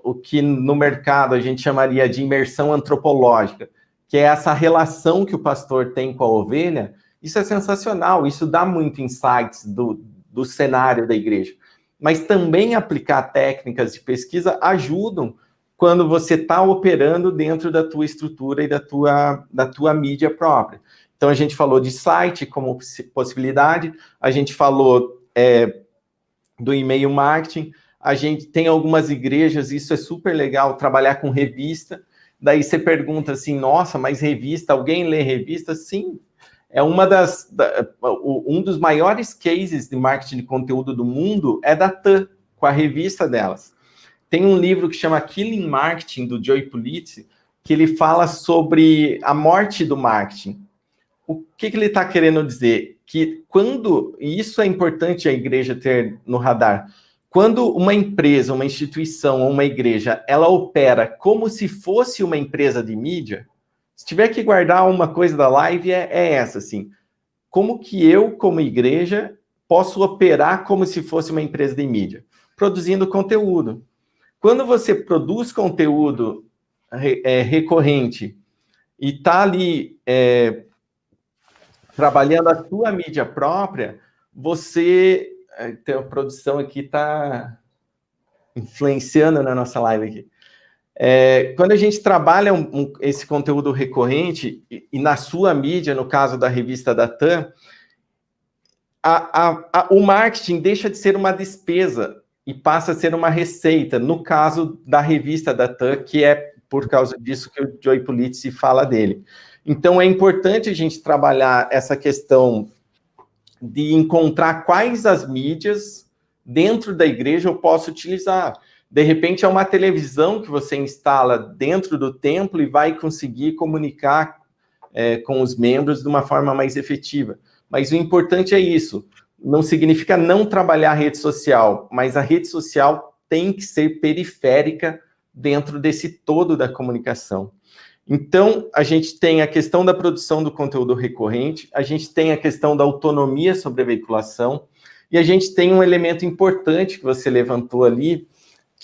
Speaker 1: o que no mercado a gente chamaria de imersão antropológica, que é essa relação que o pastor tem com a ovelha. Isso é sensacional, isso dá muito insights do, do cenário da igreja mas também aplicar técnicas de pesquisa ajudam quando você está operando dentro da tua estrutura e da tua, da tua mídia própria. Então, a gente falou de site como possibilidade, a gente falou é, do e-mail marketing, a gente tem algumas igrejas, isso é super legal, trabalhar com revista, daí você pergunta assim, nossa, mas revista, alguém lê revista? Sim, é uma das, da, um dos maiores cases de marketing de conteúdo do mundo é da TAM, com a revista delas. Tem um livro que chama Killing Marketing, do Joey Pulitzer, que ele fala sobre a morte do marketing. O que, que ele está querendo dizer? Que quando, e isso é importante a igreja ter no radar, quando uma empresa, uma instituição ou uma igreja, ela opera como se fosse uma empresa de mídia, se tiver que guardar uma coisa da live, é, é essa, assim. Como que eu, como igreja, posso operar como se fosse uma empresa de mídia? Produzindo conteúdo. Quando você produz conteúdo é, recorrente e está ali é, trabalhando a sua mídia própria, você... É, tem a produção aqui está influenciando na nossa live aqui. É, quando a gente trabalha um, um, esse conteúdo recorrente, e, e, na sua mídia, no caso da revista da TAM, a, a, a, o marketing deixa de ser uma despesa e passa a ser uma receita, no caso da revista da TAM, que é por causa disso que o Joey Pulitzi fala dele. Então, é importante a gente trabalhar essa questão de encontrar quais as mídias dentro da igreja eu posso utilizar. De repente, é uma televisão que você instala dentro do templo e vai conseguir comunicar é, com os membros de uma forma mais efetiva. Mas o importante é isso. Não significa não trabalhar a rede social, mas a rede social tem que ser periférica dentro desse todo da comunicação. Então, a gente tem a questão da produção do conteúdo recorrente, a gente tem a questão da autonomia sobre a veiculação, e a gente tem um elemento importante que você levantou ali,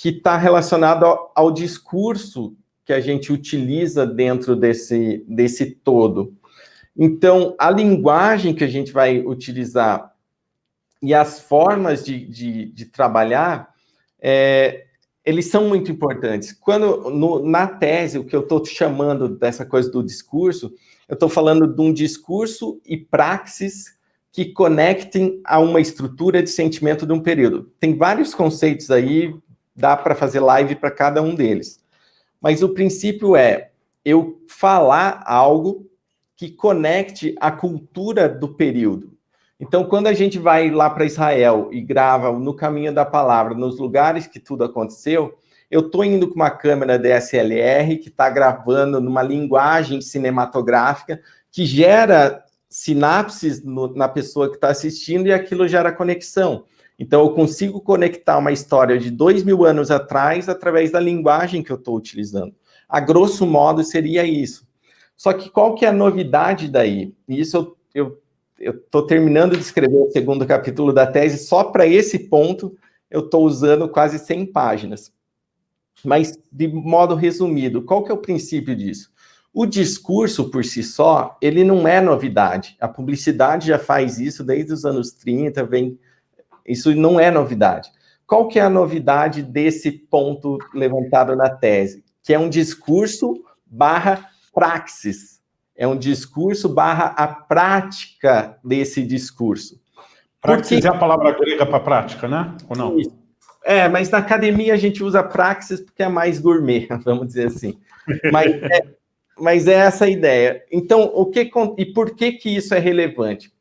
Speaker 1: que está relacionado ao, ao, discurso que a gente utiliza dentro desse, desse todo. Então, a linguagem que a gente vai utilizar e as formas de, de, de trabalhar, é, eles são muito importantes. Quando no, na tese, o que eu estou chamando dessa coisa do discurso, eu estou falando de um discurso e praxis que conectem a uma estrutura de sentimento de um período. Tem vários conceitos aí, dá para fazer live para cada um deles. Mas o princípio é eu falar algo que conecte a cultura do período. Então, quando a gente vai lá para Israel e grava no caminho da palavra, nos lugares que tudo aconteceu, eu estou indo com uma câmera DSLR que está gravando numa linguagem cinematográfica que gera sinapses no, na pessoa que está assistindo e aquilo gera conexão. Então, eu consigo conectar uma história de dois mil anos atrás através da linguagem que eu estou utilizando. A grosso modo, seria isso. Só que qual que é a novidade daí? E isso eu estou terminando de escrever o segundo capítulo da tese, só para esse ponto eu estou usando quase 100 páginas. Mas, de modo resumido, qual que é o princípio disso? O discurso, por si só, ele não é novidade. A publicidade já faz isso desde os anos 30, vem... isso não é novidade. Qual que é a novidade desse ponto levantado na tese? Que é um discurso barra praxis. É um discurso barra a prática desse discurso.
Speaker 2: Praxis porque... é a palavra grega para prática, né? Ou não?
Speaker 1: Isso. É, mas na academia a gente usa praxis porque é mais gourmet, vamos dizer assim. Mas é, mas é essa a ideia. Então, o que e por que que isso é relevante?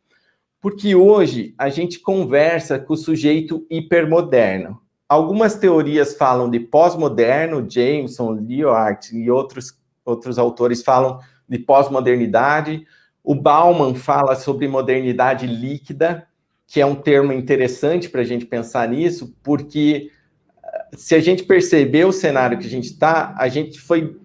Speaker 1: Porque hoje a gente conversa com o sujeito hipermoderno. Algumas teorias falam de pós-moderno, Jameson, Leo e outros outros autores falam de pós-modernidade. O Bauman fala sobre modernidade líquida, que é um termo interessante para a gente pensar nisso, porque eh, se a gente perceber o cenário que a gente está, a gente foi,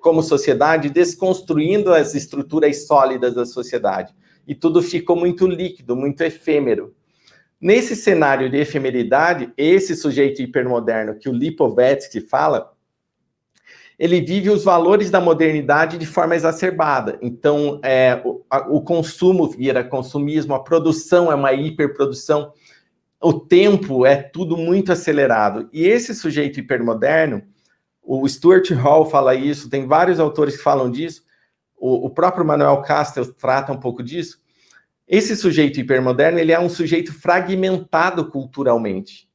Speaker 1: como sociedade, desconstruindo as estruturas sólidas da sociedade. E tudo ficou muito líquido, muito efêmero. Nesse cenário de efemeridade, esse sujeito hipermoderno que o Lipovetsky fala, ele vive os valores da modernidade de forma exacerbada. Então, é, o, a, o, consumo vira consumismo, a produção é uma hiperprodução, o tempo é tudo muito acelerado. E esse sujeito hipermoderno, o Stuart Hall fala isso, tem vários autores que falam disso, o, o próprio Manuel Castells trata um pouco disso. Esse sujeito hipermoderno, ele é um sujeito fragmentado culturalmente.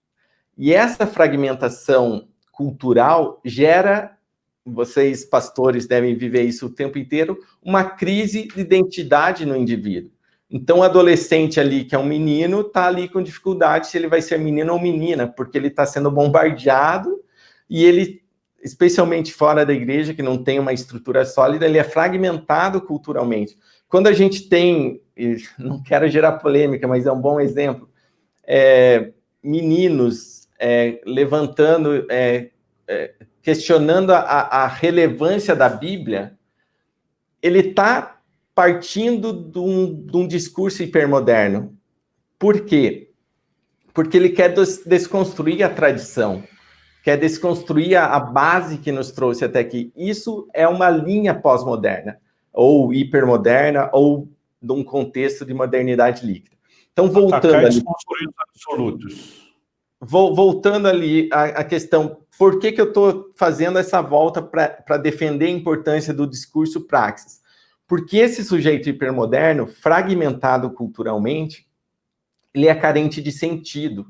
Speaker 1: E essa fragmentação cultural gera vocês, pastores, devem viver isso o tempo inteiro, uma crise de identidade no indivíduo. Então, o adolescente ali, que é um menino, está ali com dificuldade se ele vai ser menino ou menina, porque ele está sendo bombardeado e ele, especialmente fora da igreja, que não tem uma estrutura sólida, ele é fragmentado culturalmente. Quando a gente tem, não quero gerar polêmica, mas é um bom exemplo, é, meninos é, levantando é, é questionando a, a relevância da Bíblia, ele está partindo de um, de um, discurso hipermoderno. Por quê? Porque ele quer des desconstruir a tradição, quer desconstruir a, a base que nos trouxe até aqui. Isso é uma linha pós-moderna, ou hipermoderna, ou de um contexto de modernidade líquida. Então, voltando ali... absolutos. Voltando ali à questão por que, que eu estou fazendo essa volta para defender a importância do discurso praxis? Porque esse sujeito hipermoderno, fragmentado culturalmente, ele é carente de sentido.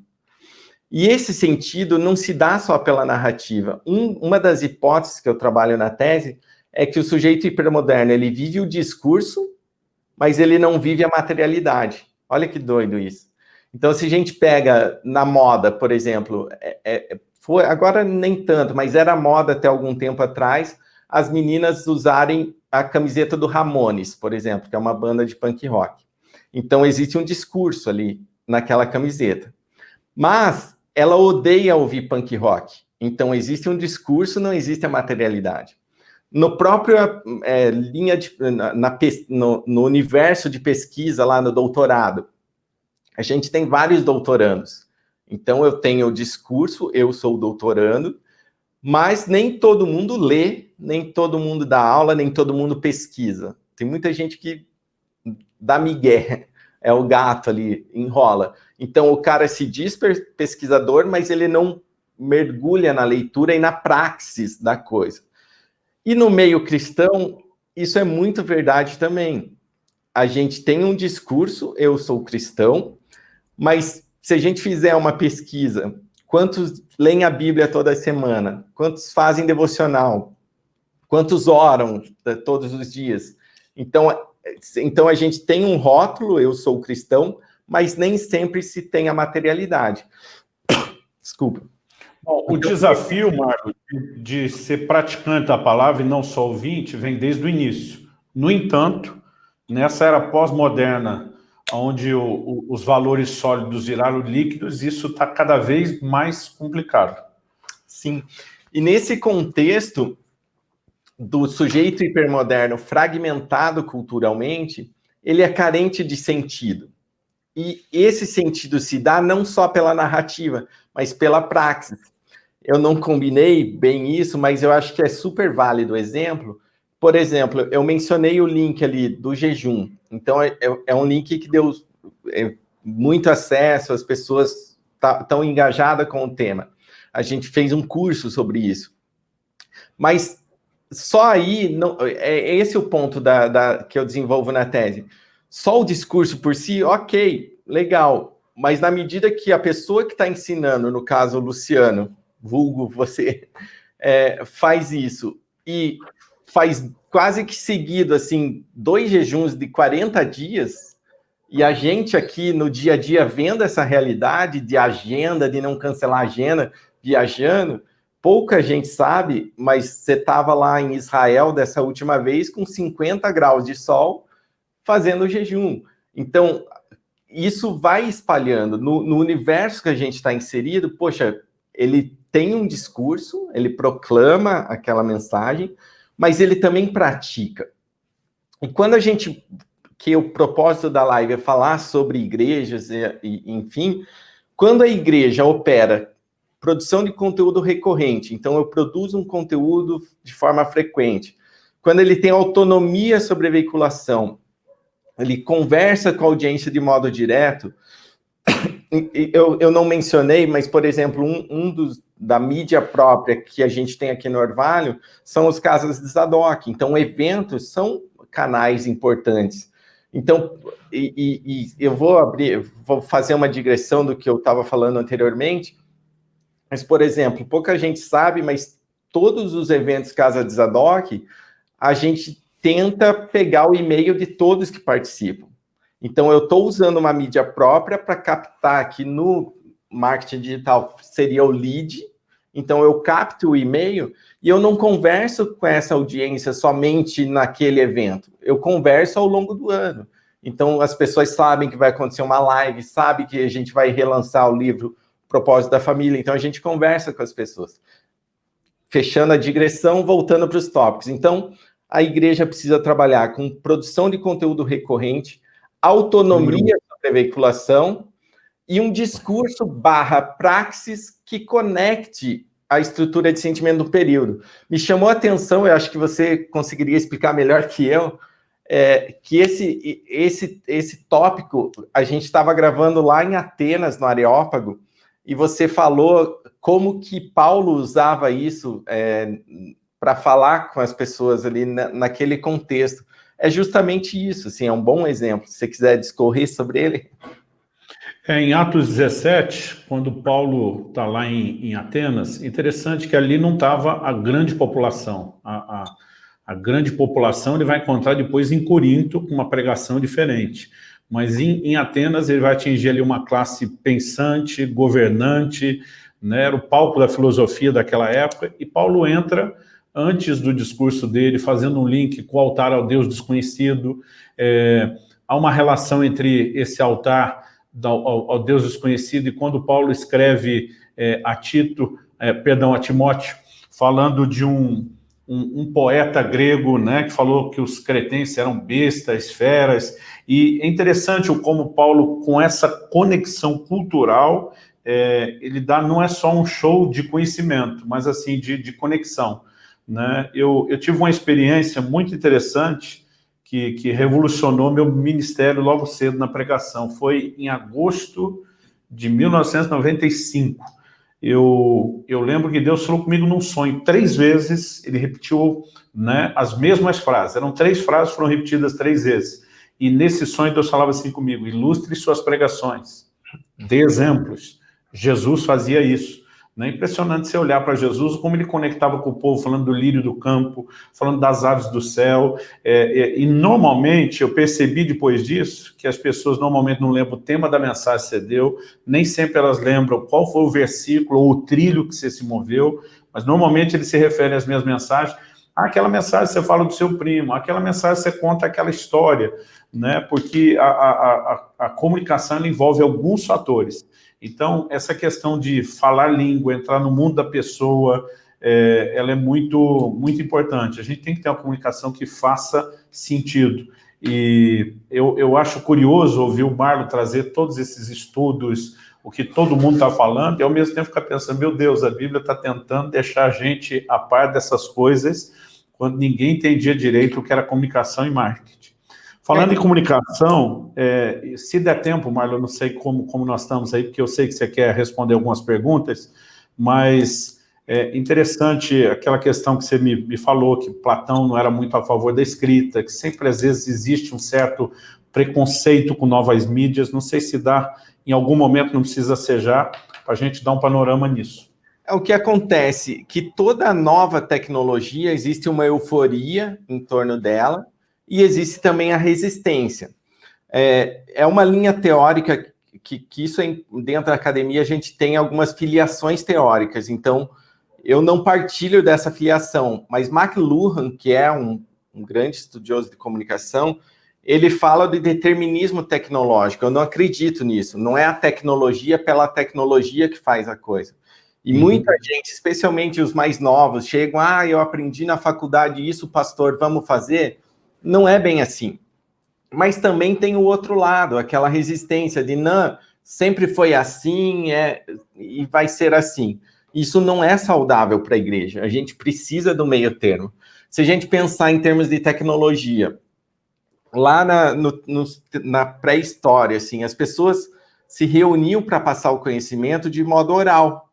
Speaker 1: E esse sentido não se dá só pela narrativa. Um, uma das hipóteses que eu trabalho na tese é que o sujeito hipermoderno, ele vive o discurso, mas ele não vive a materialidade. Olha que doido isso. Então, se a gente pega na moda, por exemplo, é, é, foi, agora nem tanto, mas era moda até algum tempo atrás, as meninas usarem a camiseta do Ramones, por exemplo, que é uma banda de punk rock. Então, existe um discurso ali naquela camiseta. Mas ela odeia ouvir punk rock. Então, existe um discurso, não existe a materialidade. No próprio é, linha de, na, na, no, no universo de pesquisa lá no doutorado, a gente tem vários doutorandos. Então, eu tenho o discurso, eu sou doutorando, mas nem todo mundo lê, nem todo mundo dá aula, nem todo mundo pesquisa. Tem muita gente que dá migué, é o gato ali, enrola. Então, o cara se diz pesquisador, mas ele não mergulha na leitura e na praxis da coisa. E no meio cristão, isso é muito verdade também. A gente tem um discurso, eu sou cristão, mas se a gente fizer uma pesquisa, quantos leem a Bíblia toda semana? Quantos fazem devocional? Quantos oram eh, todos os dias? Então, então a gente tem um rótulo, eu sou cristão, mas nem sempre se tem a materialidade. Desculpa.
Speaker 2: Bom, o desafio, Marco, de ser praticante da palavra e não só ouvinte, vem desde o início. No entanto, nessa era pós-moderna, onde o, o, os valores sólidos viraram líquidos, isso está cada vez mais complicado.
Speaker 1: Sim. E nesse contexto, do sujeito hipermoderno fragmentado culturalmente, ele é carente de sentido. E esse sentido se dá não só pela narrativa, mas pela praxis. Eu não combinei bem isso, mas eu acho que é super válido o exemplo. Por exemplo, eu mencionei o link ali do jejum. Então, é, é, é um link que deu é, muito acesso, as pessoas estão tá, engajadas com o tema. A gente fez um curso sobre isso. Mas só aí, não, é, é esse o ponto da, da, que eu desenvolvo na tese. Só o discurso por si, ok, legal, mas na medida que a pessoa que está ensinando, no caso o Luciano, vulgo você, é, faz isso e faz quase que seguido, assim, dois jejuns de 40 dias, e a gente aqui no dia a dia vendo essa realidade de agenda, de não cancelar agenda, viajando, pouca gente sabe, mas você estava lá em Israel dessa última vez com 50 graus de sol fazendo jejum. Então, isso vai espalhando. No, no universo que a gente está inserido, poxa, ele tem um discurso, ele proclama aquela mensagem, mas ele também pratica. E quando a gente, que o propósito da live é falar sobre igrejas, e, e enfim, quando a igreja opera produção de conteúdo recorrente. Então, eu produzo um conteúdo de forma frequente. Quando ele tem autonomia sobre a veiculação, ele conversa com a audiência de modo direto. Eu, eu não mencionei, mas, por exemplo, um, um dos da mídia própria que a gente tem aqui no Orvalho são os casas de Zadok. Então, eventos são canais importantes. Então, e, e, e eu vou abrir, vou fazer uma digressão do que eu estava falando anteriormente. Mas, por exemplo, pouca gente sabe, mas todos os eventos Casa de Zadok, a gente tenta pegar o e-mail de todos que participam. Então, eu estou usando uma mídia própria para captar aqui no marketing digital, seria o lead. Então, eu capto o e-mail e eu não converso com essa audiência somente naquele evento. Eu converso ao longo do ano. Então, as pessoas sabem que vai acontecer uma live, sabem que a gente vai relançar o livro propósito da família. Então, a gente conversa com as pessoas. Fechando a digressão, voltando para os tópicos. Então, a igreja precisa trabalhar com produção de conteúdo recorrente, autonomia sobre a veiculação e um discurso barra praxis que conecte a estrutura de sentimento do período. Me chamou a atenção, eu acho que você conseguiria explicar melhor que eu, é, que esse, esse, esse tópico a gente estava gravando lá em Atenas, no Areópago, e você falou como que Paulo usava isso é, para falar com as pessoas ali na, naquele contexto. É justamente isso, assim, é um bom exemplo. Se você quiser discorrer sobre ele.
Speaker 2: É, em Atos 17, quando Paulo está lá em, em, Atenas, interessante que ali não estava a grande população. A, a, a grande população ele vai encontrar depois em Corinto, com uma pregação diferente mas em, em, Atenas ele vai atingir ali uma classe pensante, governante, né, era o palco da filosofia daquela época, e Paulo entra antes do discurso dele, fazendo um link com o altar ao Deus desconhecido, é, há uma relação entre esse altar ao, Deus desconhecido, e quando Paulo escreve é, a Tito, é, perdão, a Timóteo, falando de um, um, um, poeta grego, né, que falou que os cretenses eram bestas, feras, e é interessante como Paulo, com essa conexão cultural, é, ele dá, não é só um show de conhecimento, mas assim, de, de conexão. Né? Eu, eu tive uma experiência muito interessante que, que revolucionou meu ministério logo cedo na pregação. Foi em agosto de 1995. eu, eu lembro que Deus falou comigo num sonho. Três vezes ele repetiu né, as mesmas frases. Eram três frases, foram repetidas três vezes. E nesse sonho Deus falava assim comigo, ilustre suas pregações, dê exemplos. Jesus fazia isso. É impressionante você olhar para Jesus, como ele conectava com o povo, falando do lírio do campo, falando das aves do céu. É, é, e normalmente, eu percebi depois disso, que as pessoas normalmente não lembram o tema da mensagem que você deu, nem sempre elas lembram qual foi o versículo ou o trilho que você se moveu, mas normalmente eles se referem às minhas mensagens. Ah, aquela mensagem você fala do seu primo, aquela mensagem você conta aquela história, né? porque a, a, a, a comunicação envolve alguns fatores. Então, essa questão de falar língua, entrar no mundo da pessoa, é, ela é muito, muito importante. A gente tem que ter uma comunicação que faça sentido. E eu, eu acho curioso ouvir o Marlon trazer todos esses estudos, o que todo mundo está falando, e ao mesmo tempo ficar pensando, meu Deus, a Bíblia está tentando deixar a gente a par dessas coisas, quando ninguém entendia direito o que era comunicação e marketing. Falando em comunicação, é, se der tempo, Marlon, não sei como, como nós estamos aí, porque eu sei que você quer responder algumas perguntas, mas é interessante aquela questão que você me, me falou, que Platão não era muito a favor da escrita, que sempre às vezes existe um certo preconceito com novas mídias, não sei se dá, em algum momento não precisa ser já, para a gente dar um panorama nisso.
Speaker 1: É o que acontece, que toda nova tecnologia, existe uma euforia em torno dela, e existe também a resistência. É, é uma linha teórica que, que isso é, dentro da academia a gente tem algumas filiações teóricas, então eu não partilho dessa filiação, mas McLuhan, que é um, um grande estudioso de comunicação, ele fala de determinismo tecnológico, eu não acredito nisso, não é a tecnologia pela tecnologia que faz a coisa. E uhum. muita gente, especialmente os mais novos, chegam, ah, eu aprendi na faculdade isso, pastor, vamos fazer? Não é bem assim. Mas também tem o outro lado, aquela resistência de não, sempre foi assim é, e vai ser assim. Isso não é saudável para a igreja. A gente precisa do meio termo. Se a gente pensar em termos de tecnologia, lá na, na pré-história, assim, as pessoas se reuniam para passar o conhecimento de modo oral.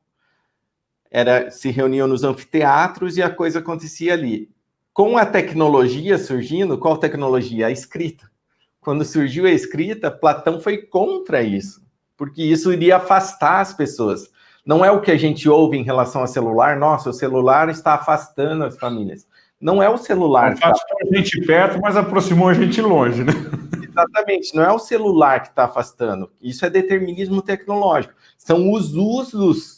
Speaker 1: Era, se reuniam nos anfiteatros e a coisa acontecia ali com a tecnologia surgindo, qual tecnologia? A escrita. Quando surgiu a escrita, Platão foi contra isso, porque isso iria afastar as pessoas. Não é o que a gente ouve em relação ao celular, nossa, o celular está afastando as famílias. Não é o celular.
Speaker 2: Afastou está... a gente perto, mas aproximou a gente longe, né?
Speaker 1: Exatamente, não é o celular que está afastando. Isso é determinismo tecnológico. São os usos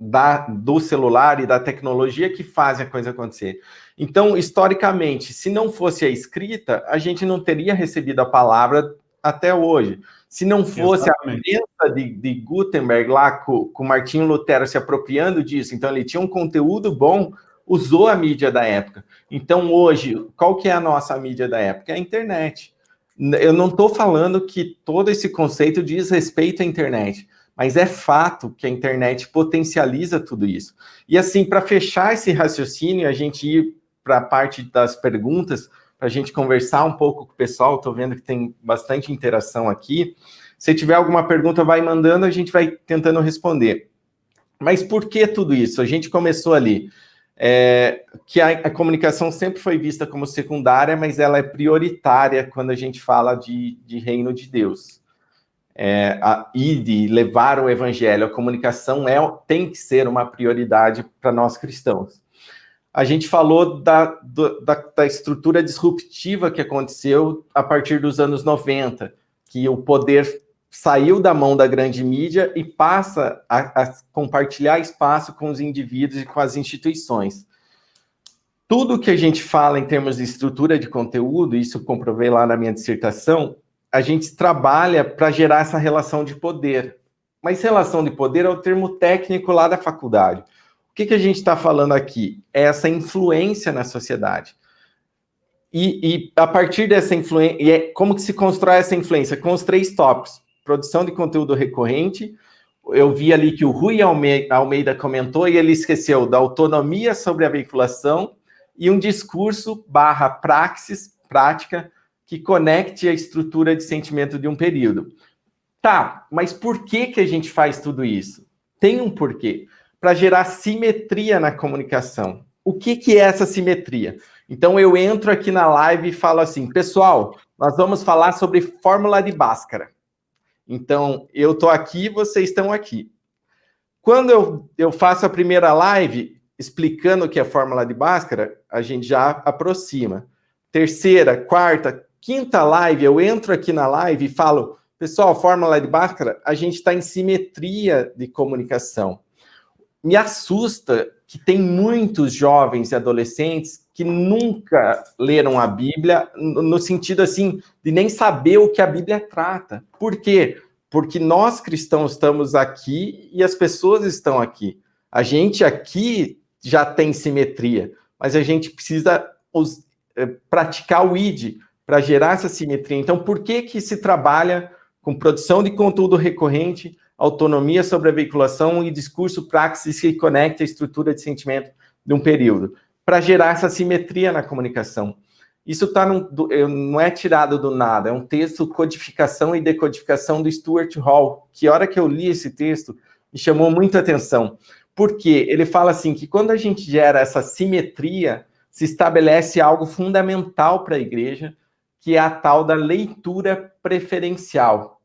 Speaker 1: da, do celular e da tecnologia que fazem a coisa acontecer. Então, historicamente, se não fosse a escrita, a gente não teria recebido a palavra até hoje. Se não fosse Exatamente. a presença de, de, Gutenberg lá com, com Martinho Lutero se apropriando disso, então ele tinha um conteúdo bom, usou a mídia da época. Então, hoje, qual que é a nossa mídia da época? É a internet. Eu não estou falando que todo esse conceito diz respeito à internet, mas é fato que a internet potencializa tudo isso. E assim, para fechar esse raciocínio, a gente ir para a parte das perguntas, para a gente conversar um pouco com o pessoal. Estou vendo que tem bastante interação aqui. Se tiver alguma pergunta, vai mandando, a gente vai tentando responder. Mas por que tudo isso? A gente começou ali. É, que a, a, comunicação sempre foi vista como secundária, mas ela é prioritária quando a gente fala de, de reino de Deus. É, a, e de levar o evangelho, a comunicação é, tem que ser uma prioridade para nós cristãos a gente falou da, da, da, estrutura disruptiva que aconteceu a partir dos anos 90, que o poder saiu da mão da grande mídia e passa a, a compartilhar espaço com os indivíduos e com as instituições. Tudo que a gente fala em termos de estrutura de conteúdo, isso comprovei lá na minha dissertação, a gente trabalha para gerar essa relação de poder. Mas relação de poder é o termo técnico lá da faculdade. O que, que a gente está falando aqui? É essa influência na sociedade. E, e a partir dessa influência, é, como que se constrói essa influência? Com os três tópicos. Produção de conteúdo recorrente, eu vi ali que o Rui Almeida comentou e ele esqueceu da autonomia sobre a veiculação e um discurso barra praxis, prática, que conecte a estrutura de sentimento de um período. Tá, mas por que, que a gente faz tudo isso? Tem um porquê. Para gerar simetria na comunicação. O que, que é essa simetria? Então, eu entro aqui na live e falo assim, pessoal, nós vamos falar sobre fórmula de Bhaskara. Então, eu estou aqui, vocês estão aqui. Quando eu, eu faço a primeira live explicando o que é fórmula de Bhaskara, a gente já aproxima. Terceira, quarta, quinta live, eu entro aqui na live e falo, pessoal, fórmula de Bhaskara, a gente está em simetria de comunicação. Me assusta que tem muitos jovens e adolescentes que nunca leram a Bíblia, no sentido assim, de nem saber o que a Bíblia trata. Por quê? Porque nós cristãos estamos aqui e as pessoas estão aqui. A gente aqui já tem simetria, mas a gente precisa os, é, praticar o ID para gerar essa simetria. Então, por que que se trabalha com produção de conteúdo recorrente, autonomia sobre a veiculação e discurso praxis que conecta a estrutura de sentimento de um período? para gerar essa simetria na comunicação. Isso tá num, não é tirado do nada, é um texto codificação e decodificação do Stuart Hall, que hora que eu li esse texto, me chamou muita atenção. Porque ele fala assim, que quando a gente gera essa simetria, se estabelece algo fundamental para a igreja, que é a tal da leitura preferencial.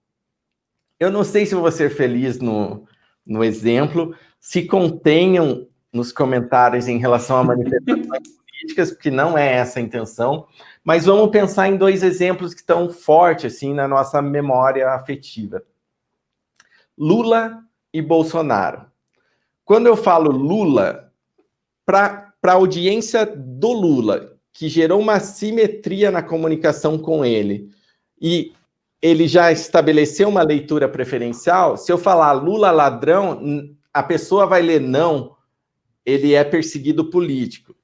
Speaker 1: Eu não sei se vou ser feliz no, no exemplo, se contenham nos comentários em relação a manifestações políticas, porque não é essa a intenção, mas vamos pensar em dois exemplos que estão fortes assim na nossa memória afetiva. Lula e Bolsonaro. Quando eu falo Lula, para a audiência do Lula, que gerou uma simetria na comunicação com ele, e ele já estabeleceu uma leitura preferencial, se eu falar Lula ladrão, a pessoa vai ler não, ele é perseguido político.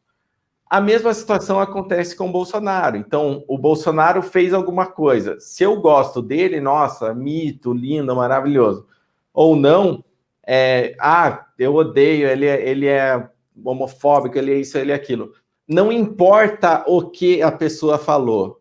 Speaker 1: A mesma situação acontece com o Bolsonaro. Então, o Bolsonaro fez alguma coisa. Se eu gosto dele, nossa, mito, lindo, maravilhoso. Ou não, é, ah, eu odeio, ele é, ele é homofóbico, ele é isso, ele é aquilo. Não importa o que a pessoa falou,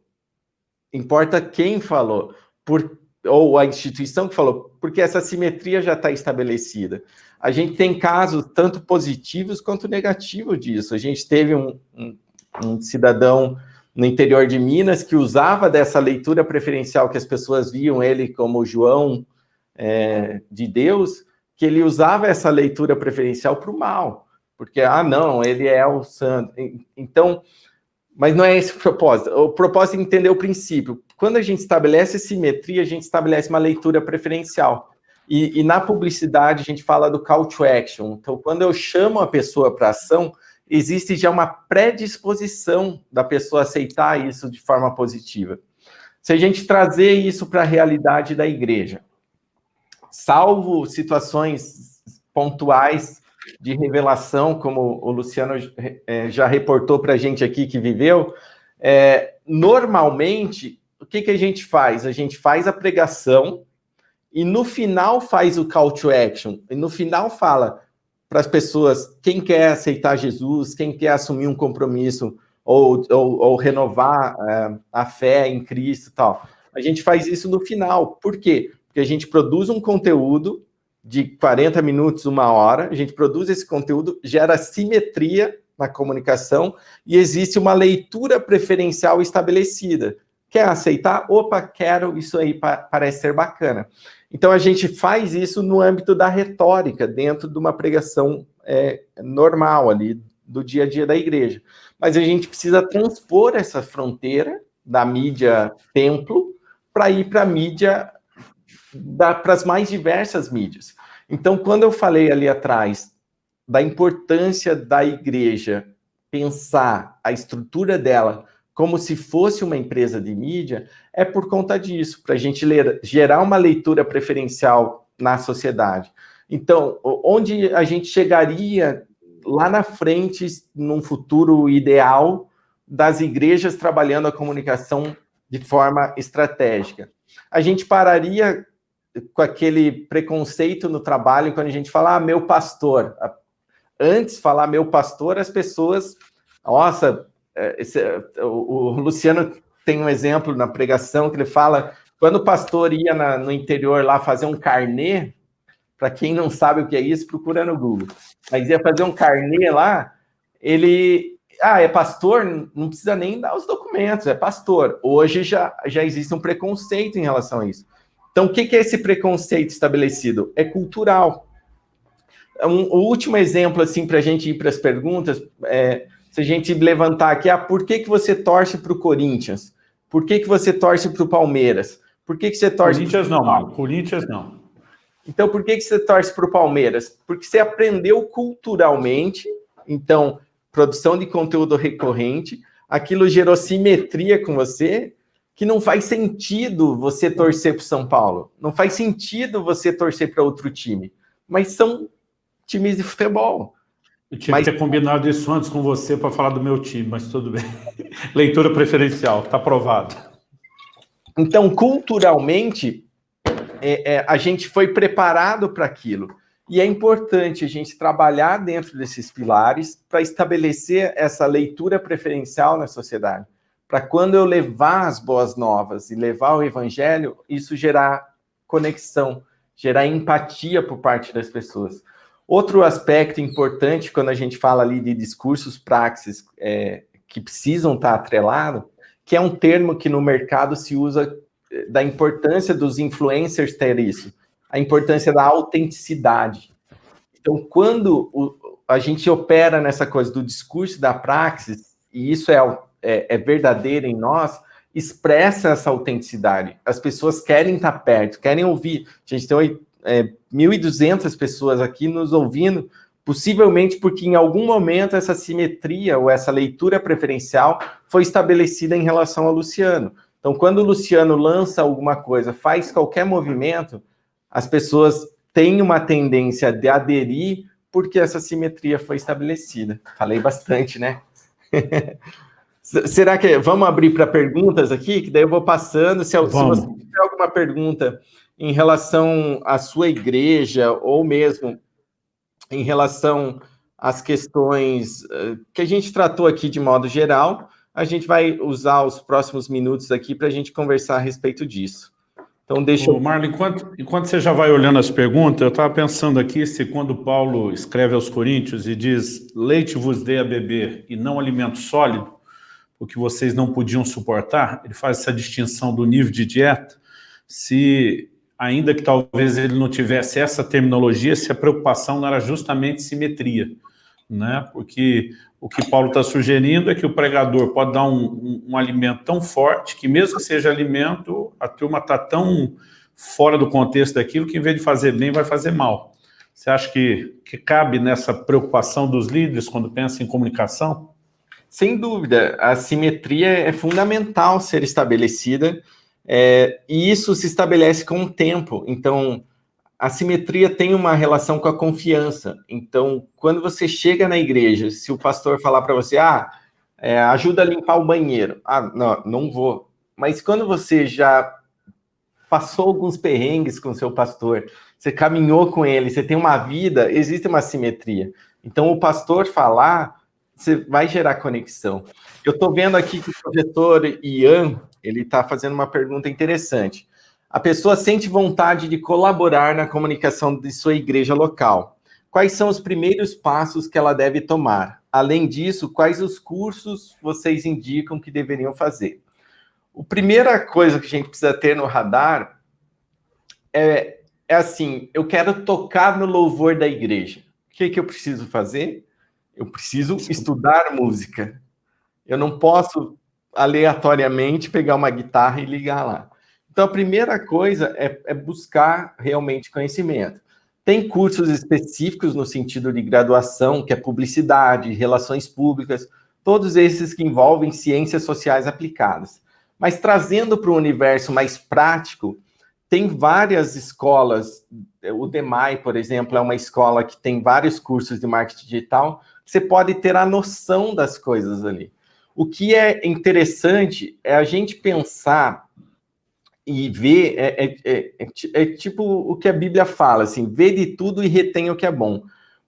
Speaker 1: importa quem falou, por, ou a instituição que falou, porque essa simetria já está estabelecida. A gente tem casos tanto positivos quanto negativos disso. A gente teve um, um, um, cidadão no interior de Minas que usava dessa leitura preferencial que as pessoas viam ele como João é, de Deus, que ele usava essa leitura preferencial para o mal, porque, ah, não, ele é o santo. Então, mas não é esse o propósito. O propósito é entender o princípio. Quando a gente estabelece simetria, a gente estabelece uma leitura preferencial. E, e, na publicidade a gente fala do call to action. Então, quando eu chamo a pessoa para ação, existe já uma predisposição da pessoa aceitar isso de forma positiva. Se a gente trazer isso para a realidade da igreja, salvo situações pontuais de revelação, como o Luciano é, já reportou para a gente aqui que viveu, é, normalmente, o que, que a gente faz? A gente faz a pregação, e no final faz o call to action, e no final fala para as pessoas quem quer aceitar Jesus, quem quer assumir um compromisso ou, ou, ou renovar é, a fé em Cristo e tal. A gente faz isso no final. Por quê? Porque a gente produz um conteúdo de 40 minutos, uma hora, a gente produz esse conteúdo, gera simetria na comunicação e existe uma leitura preferencial estabelecida. Quer aceitar? Opa, quero, isso aí parece ser bacana. Então, a gente faz isso no âmbito da retórica, dentro de uma pregação é, normal ali, do dia a dia da igreja. Mas a gente precisa transpor essa fronteira da mídia templo para ir para a mídia, para as mais diversas mídias. Então, quando eu falei ali atrás da importância da igreja pensar a estrutura dela como se fosse uma empresa de mídia, é por conta disso, para a gente ler, gerar uma leitura preferencial na sociedade. Então, onde a gente chegaria lá na frente, num futuro ideal, das igrejas trabalhando a comunicação de forma estratégica? A gente pararia com aquele preconceito no trabalho, quando a gente fala, ah, meu pastor. Antes de falar meu pastor, as pessoas, nossa, é, esse, o, o, Luciano tem um exemplo na pregação que ele fala, quando o pastor ia na, no interior lá fazer um carnê, Para quem não sabe o que é isso, procura no Google. Mas ia fazer um carnê lá, ele... Ah, é pastor? Não precisa nem dar os documentos, é pastor. Hoje já, já existe um preconceito em relação a isso. Então, o que é esse preconceito estabelecido? É cultural. Um, o último exemplo, assim, para a gente ir para as perguntas, é, se a gente levantar aqui, ah, por que, que você torce para o Corinthians? Por que, que você torce para o Palmeiras? Por que, que você torce
Speaker 2: Corinthians pro... não, Marco. Corinthians não.
Speaker 1: Então, por que, que você torce para o Palmeiras? Porque você aprendeu culturalmente, então, produção de conteúdo recorrente, aquilo gerou simetria com você, que não faz sentido você torcer para o São Paulo, não faz sentido você torcer para outro time, mas são times de futebol.
Speaker 2: Eu tinha mas... que ter combinado isso antes com você para falar do meu time, mas tudo bem. Leitura preferencial, está aprovado.
Speaker 1: Então, culturalmente, é, é, a gente foi preparado para aquilo. E é importante a gente trabalhar dentro desses pilares para estabelecer essa leitura preferencial na sociedade. Para quando eu levar as boas novas e levar o evangelho, isso gerar conexão, gerar empatia por parte das pessoas. Outro aspecto importante quando a gente fala ali de discursos praxis é, que precisam estar atrelados que é um termo que no mercado se usa eh, da importância dos influencers ter isso, a importância da autenticidade. Então, quando o, a gente opera nessa coisa do discurso da praxis, e isso é, é, é verdadeiro em nós, expressa essa autenticidade. As pessoas querem estar perto, querem ouvir. A gente tem é, 1.200 pessoas aqui nos ouvindo, Possivelmente porque em algum momento essa simetria ou essa leitura preferencial foi estabelecida em relação ao Luciano. Então, quando o Luciano lança alguma coisa, faz qualquer movimento, as pessoas têm uma tendência de aderir porque essa simetria foi estabelecida. Falei bastante, né? Será que... Vamos abrir para perguntas aqui? Que daí eu vou passando. Se, se você tiver alguma pergunta em relação à sua igreja ou mesmo em relação às questões eh, que a gente tratou aqui de modo geral, a gente vai usar os próximos minutos aqui para a gente conversar a respeito disso.
Speaker 2: Então, deixa Ô, eu... Marlon, enquanto, enquanto você já vai olhando as perguntas, eu estava pensando aqui se quando Paulo escreve aos Coríntios e diz leite vos dei a beber e não alimento sólido, o que vocês não podiam suportar, ele faz essa distinção do nível de dieta, se ainda que talvez ele não tivesse essa terminologia, se a preocupação não era justamente simetria, né? Porque o que Paulo está sugerindo é que o pregador pode dar um, um, um, alimento tão forte que mesmo que seja alimento, a turma está tão fora do contexto daquilo que em vez de fazer bem, vai fazer mal. Você acha que, que cabe nessa preocupação dos líderes quando pensa em comunicação?
Speaker 1: Sem dúvida, a simetria é fundamental ser estabelecida, é, e isso se estabelece com o tempo. Então, a simetria tem uma relação com a confiança. Então, quando você chega na igreja, se o pastor falar para você, ah, é, ajuda a limpar o banheiro. Ah, não, não vou. Mas quando você já passou alguns perrengues com seu pastor, você caminhou com ele, você tem uma vida, existe uma simetria. Então, o pastor falar, você vai gerar conexão. Eu estou vendo aqui que o professor Ian, ele está fazendo uma pergunta interessante. A pessoa sente vontade de colaborar na comunicação de sua igreja local. Quais são os primeiros passos que ela deve tomar? Além disso, quais os cursos vocês indicam que deveriam fazer? A primeira coisa que a gente precisa ter no radar é, é assim, eu quero tocar no louvor da igreja. O que, que eu preciso fazer? Eu preciso estudar música. Eu não posso aleatoriamente pegar uma guitarra e ligar lá. Então, a primeira coisa é, é, buscar realmente conhecimento. Tem cursos específicos no sentido de graduação, que é publicidade, relações públicas, todos esses que envolvem ciências sociais aplicadas. Mas trazendo para o universo mais prático, tem várias escolas, o DEMAI, por exemplo, é uma escola que tem vários cursos de marketing digital, você pode ter a noção das coisas ali. O que é interessante é a gente pensar e ver, é, é, é, é, tipo o que a Bíblia fala, assim, vê de tudo e retém o que é bom.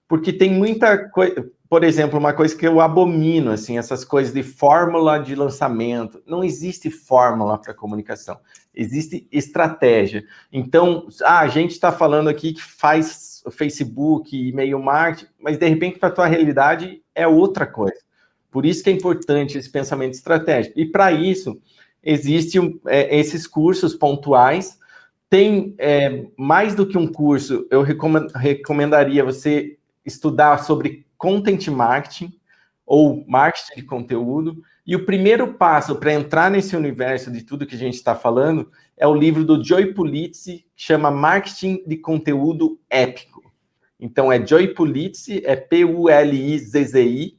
Speaker 1: Porque tem muita coisa, por exemplo, uma coisa que eu abomino, assim, essas coisas de fórmula de lançamento. Não existe fórmula para comunicação, existe estratégia. Então, ah, a gente está falando aqui que faz Facebook, e-mail marketing, mas de repente para a tua realidade é outra coisa. Por isso que é importante esse pensamento estratégico. E para isso, existem é, esses cursos pontuais. Tem é, mais do que um curso, eu recomendaria você estudar sobre content marketing ou marketing de conteúdo. E o primeiro passo para entrar nesse universo de tudo que a gente está falando é o livro do Joy Pulizzi, que chama Marketing de Conteúdo Épico. Então, é Joy Pulizzi, é P-U-L-I-Z-Z-I,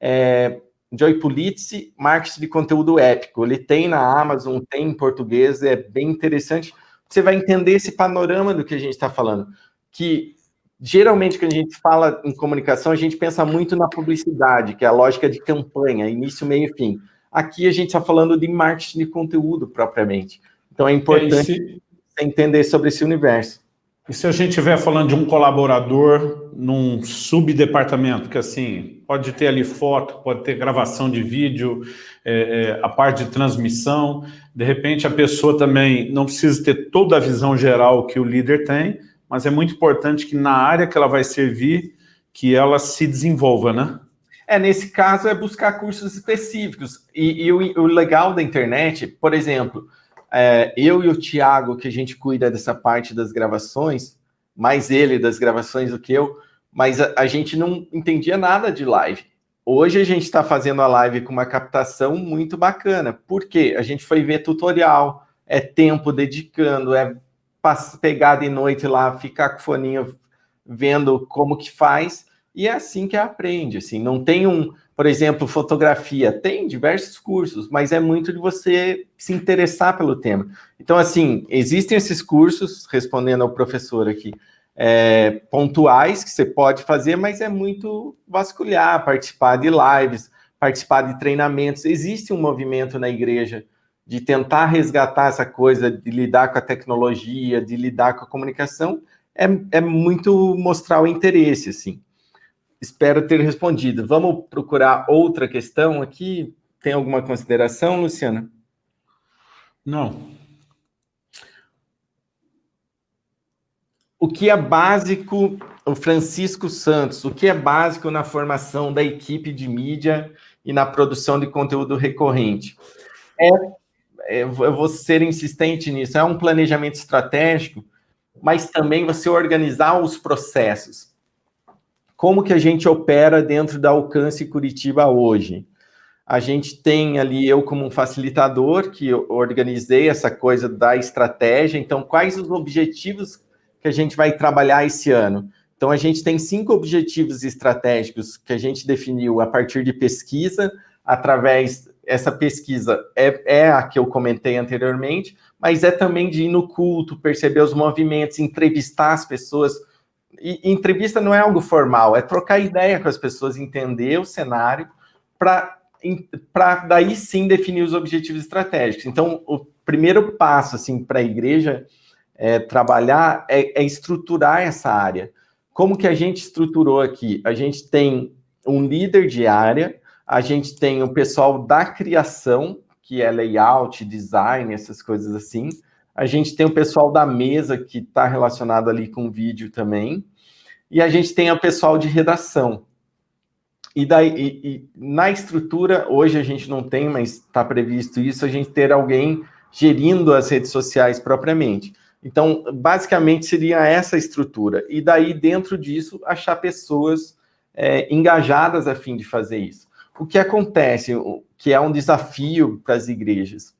Speaker 1: é Joy Pulizzi, Marketing de Conteúdo Épico. Ele tem na Amazon, tem em português, é bem interessante. Você vai entender esse panorama do que a gente está falando. Que geralmente, quando a gente fala em comunicação, a gente pensa muito na publicidade, que é a lógica de campanha, início, meio e fim. Aqui a gente está falando de marketing de conteúdo propriamente. Então é importante entender sobre esse universo.
Speaker 2: E se a gente estiver falando de um colaborador num subdepartamento, que assim, pode ter ali foto, pode ter gravação de vídeo, é, é, a parte de transmissão, de repente a pessoa também não precisa ter toda a visão geral que o líder tem, mas é muito importante que na área que ela vai servir, que ela se desenvolva, né?
Speaker 1: É, nesse caso é buscar cursos específicos. E, e o, o legal da internet, por exemplo, é, eu e o Tiago, que a gente cuida dessa parte das gravações, mais ele das gravações do que eu, mas a, a gente não entendia nada de live. Hoje a gente está fazendo a live com uma captação muito bacana. Por quê? A gente foi ver tutorial, é tempo dedicando, é pegar de noite lá, ficar com o foninho vendo como que faz, e é assim que aprende, assim, não tem um, por exemplo, fotografia, tem diversos cursos, mas é muito de você se interessar pelo tema. Então, assim, existem esses cursos, respondendo ao professor aqui, é, pontuais que você pode fazer, mas é muito vasculhar, participar de lives, participar de treinamentos. Existe um movimento na igreja de tentar resgatar essa coisa de lidar com a tecnologia, de lidar com a comunicação, é, é muito mostrar o interesse, assim. Espero ter respondido. Vamos procurar outra questão aqui? Tem alguma consideração, Luciana?
Speaker 2: Não.
Speaker 1: O que é básico, o Francisco Santos, o que é básico na formação da equipe de mídia e na produção de conteúdo recorrente? É, é eu vou ser insistente nisso, é um planejamento estratégico, mas também você organizar os processos como que a gente opera dentro da Alcance Curitiba hoje? A gente tem ali, eu como um facilitador, que organizei essa coisa da estratégia, então quais os objetivos que a gente vai trabalhar esse ano? Então a gente tem cinco objetivos estratégicos que a gente definiu a partir de pesquisa, através, essa pesquisa é, é a que eu comentei anteriormente, mas é também de ir no culto, perceber os movimentos, entrevistar as pessoas, e, entrevista não é algo formal, é trocar ideia com as pessoas, entender o cenário, para daí sim definir os objetivos estratégicos. Então, o primeiro passo assim, para a igreja é, trabalhar é, é estruturar essa área. Como que a gente estruturou aqui? A gente tem um líder de área, a gente tem o pessoal da criação, que é layout, design, essas coisas assim. A gente tem o pessoal da mesa, que está relacionado ali com vídeo também e a gente tem o pessoal de redação. E, daí, e, e na estrutura, hoje a gente não tem, mas está previsto isso, a gente ter alguém gerindo as redes sociais propriamente. Então, basicamente, seria essa estrutura. E daí, dentro disso, achar pessoas é, engajadas a fim de fazer isso. O que acontece, que é um desafio para as igrejas,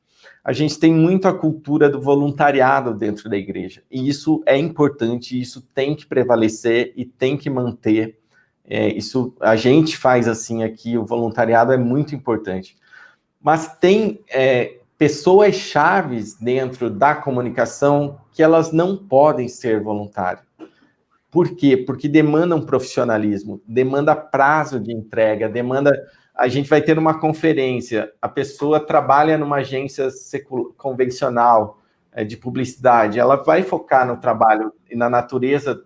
Speaker 1: a gente tem muito a cultura do voluntariado dentro da igreja. E isso é importante, isso tem que prevalecer e tem que manter. É, isso a gente faz assim aqui, o voluntariado é muito importante. Mas tem é, pessoas chaves dentro da comunicação que elas não podem ser voluntárias. Por quê? Porque demandam profissionalismo, demanda prazo de entrega, demanda a gente vai ter uma conferência, a pessoa trabalha numa agência convencional é, de publicidade, ela vai focar no trabalho e na natureza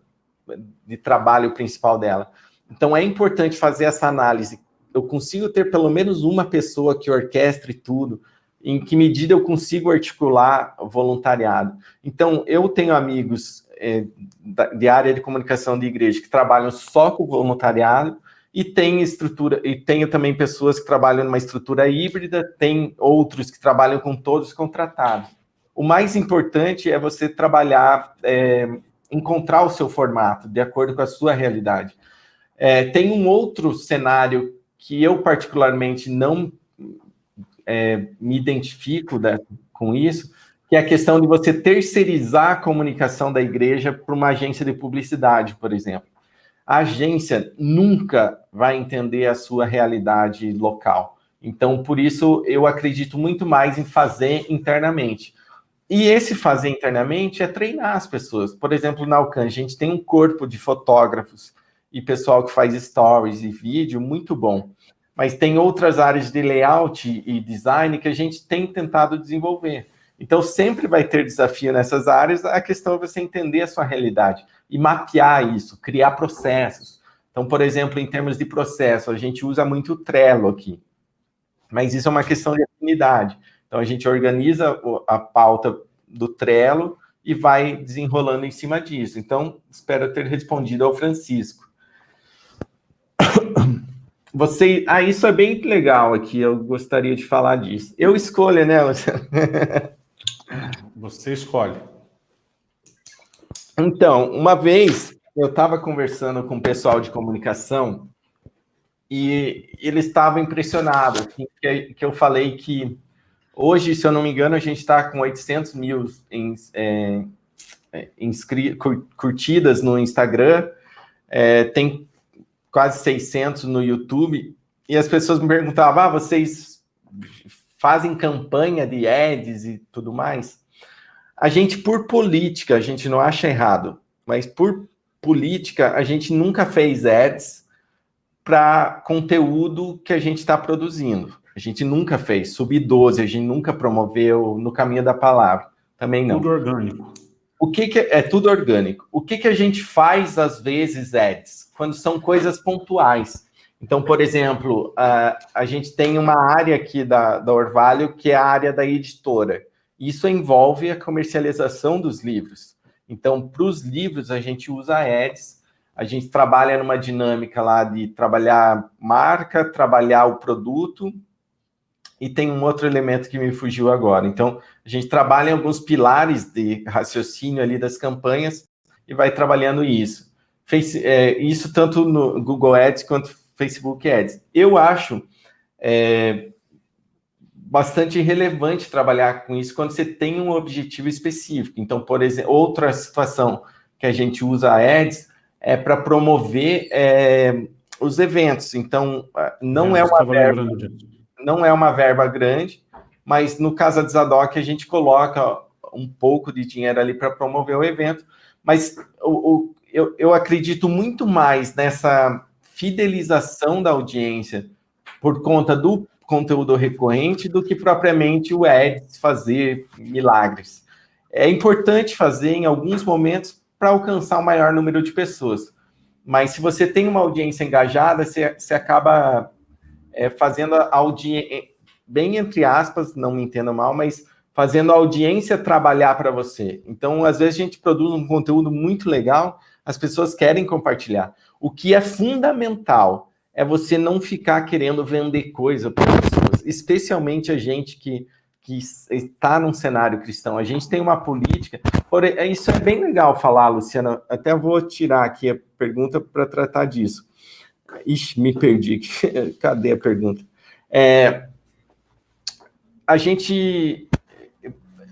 Speaker 1: de trabalho principal dela. Então, é importante fazer essa análise. Eu consigo ter pelo menos uma pessoa que orquestre tudo, em que medida eu consigo articular voluntariado. Então, eu tenho amigos é, de área de comunicação de igreja que trabalham só com voluntariado, e tem estrutura, e tenho também pessoas que trabalham numa estrutura híbrida, tem outros que trabalham com todos contratados. O mais importante é você trabalhar, é, encontrar o seu formato, de acordo com a sua realidade. É, tem um outro cenário que eu particularmente não é, me identifico né, com isso, que é a questão de você terceirizar a comunicação da igreja para uma agência de publicidade, por exemplo. A agência nunca vai entender a sua realidade local. Então, por isso, eu acredito muito mais em fazer internamente. E esse fazer internamente é treinar as pessoas. Por exemplo, na Alcan, a gente tem um corpo de fotógrafos e pessoal que faz stories e vídeo muito bom. Mas tem outras áreas de layout e design que a gente tem tentado desenvolver. Então, sempre vai ter desafio nessas áreas, a questão é você entender a sua realidade e mapear isso, criar processos. Então, por exemplo, em termos de processo, a gente usa muito o Trello aqui, mas isso é uma questão de afinidade. Então, a gente organiza a pauta do Trello e vai desenrolando em cima disso. Então, espero ter respondido ao Francisco. Você, ah, isso é bem legal aqui, eu gostaria de falar disso. Eu escolho, né,
Speaker 2: Você escolhe.
Speaker 1: Então, uma vez eu estava conversando com o pessoal de comunicação e eles estavam impressionados, assim, que, que eu falei que Hoje, se eu não me engano, a gente está com 800 mil em, é, é curtidas no Instagram, é, tem quase 600 no YouTube, e as pessoas me perguntavam, ah, vocês fazem campanha de ads e tudo mais? A gente, por política, a gente não acha errado, mas por política, a gente nunca fez ads para conteúdo que a gente está produzindo. A gente nunca fez. Sub-12, a gente nunca promoveu no caminho da palavra. Também não.
Speaker 2: Tudo orgânico.
Speaker 1: O que, que é, é tudo orgânico? O que, que a gente faz, às vezes, Eds? Quando são coisas pontuais. Então, por exemplo, a, a gente tem uma área aqui da, da Orvalho que é a área da editora. Isso envolve a comercialização dos livros. Então, para os livros, a gente usa ads, a gente trabalha numa dinâmica lá de trabalhar marca, trabalhar o produto e tem um outro elemento que me fugiu agora. Então, a gente trabalha em alguns pilares de raciocínio ali das campanhas e vai trabalhando isso. Face, é, isso tanto no Google Ads quanto Facebook Ads. Eu acho é, bastante relevante trabalhar com isso quando você tem um objetivo específico. Então, por exemplo, outra situação que a gente usa Ads é para promover é, os eventos. Então, não é, é uma verba não é uma verba grande, mas no Casa de Zadok a gente coloca um pouco de dinheiro ali para promover o evento, mas o, o, eu, eu acredito muito mais nessa fidelização da audiência por conta do conteúdo recorrente do que propriamente o ads fazer milagres. É importante fazer em alguns momentos para alcançar o maior número de pessoas, mas se você tem uma audiência engajada, você, você acaba é, fazendo a audiência, é, bem entre aspas, não me entenda mal, mas fazendo a audiência trabalhar para você. Então, às vezes a gente produz um conteúdo muito legal, as pessoas querem compartilhar. O que é fundamental é você não ficar querendo vender coisa para pessoas, especialmente a gente que, que está num cenário cristão. A gente tem uma política, porém, é, isso é bem legal falar, Luciana, até vou tirar aqui a pergunta para tratar disso. Ixi, me perdi. Cadê a pergunta? É, a gente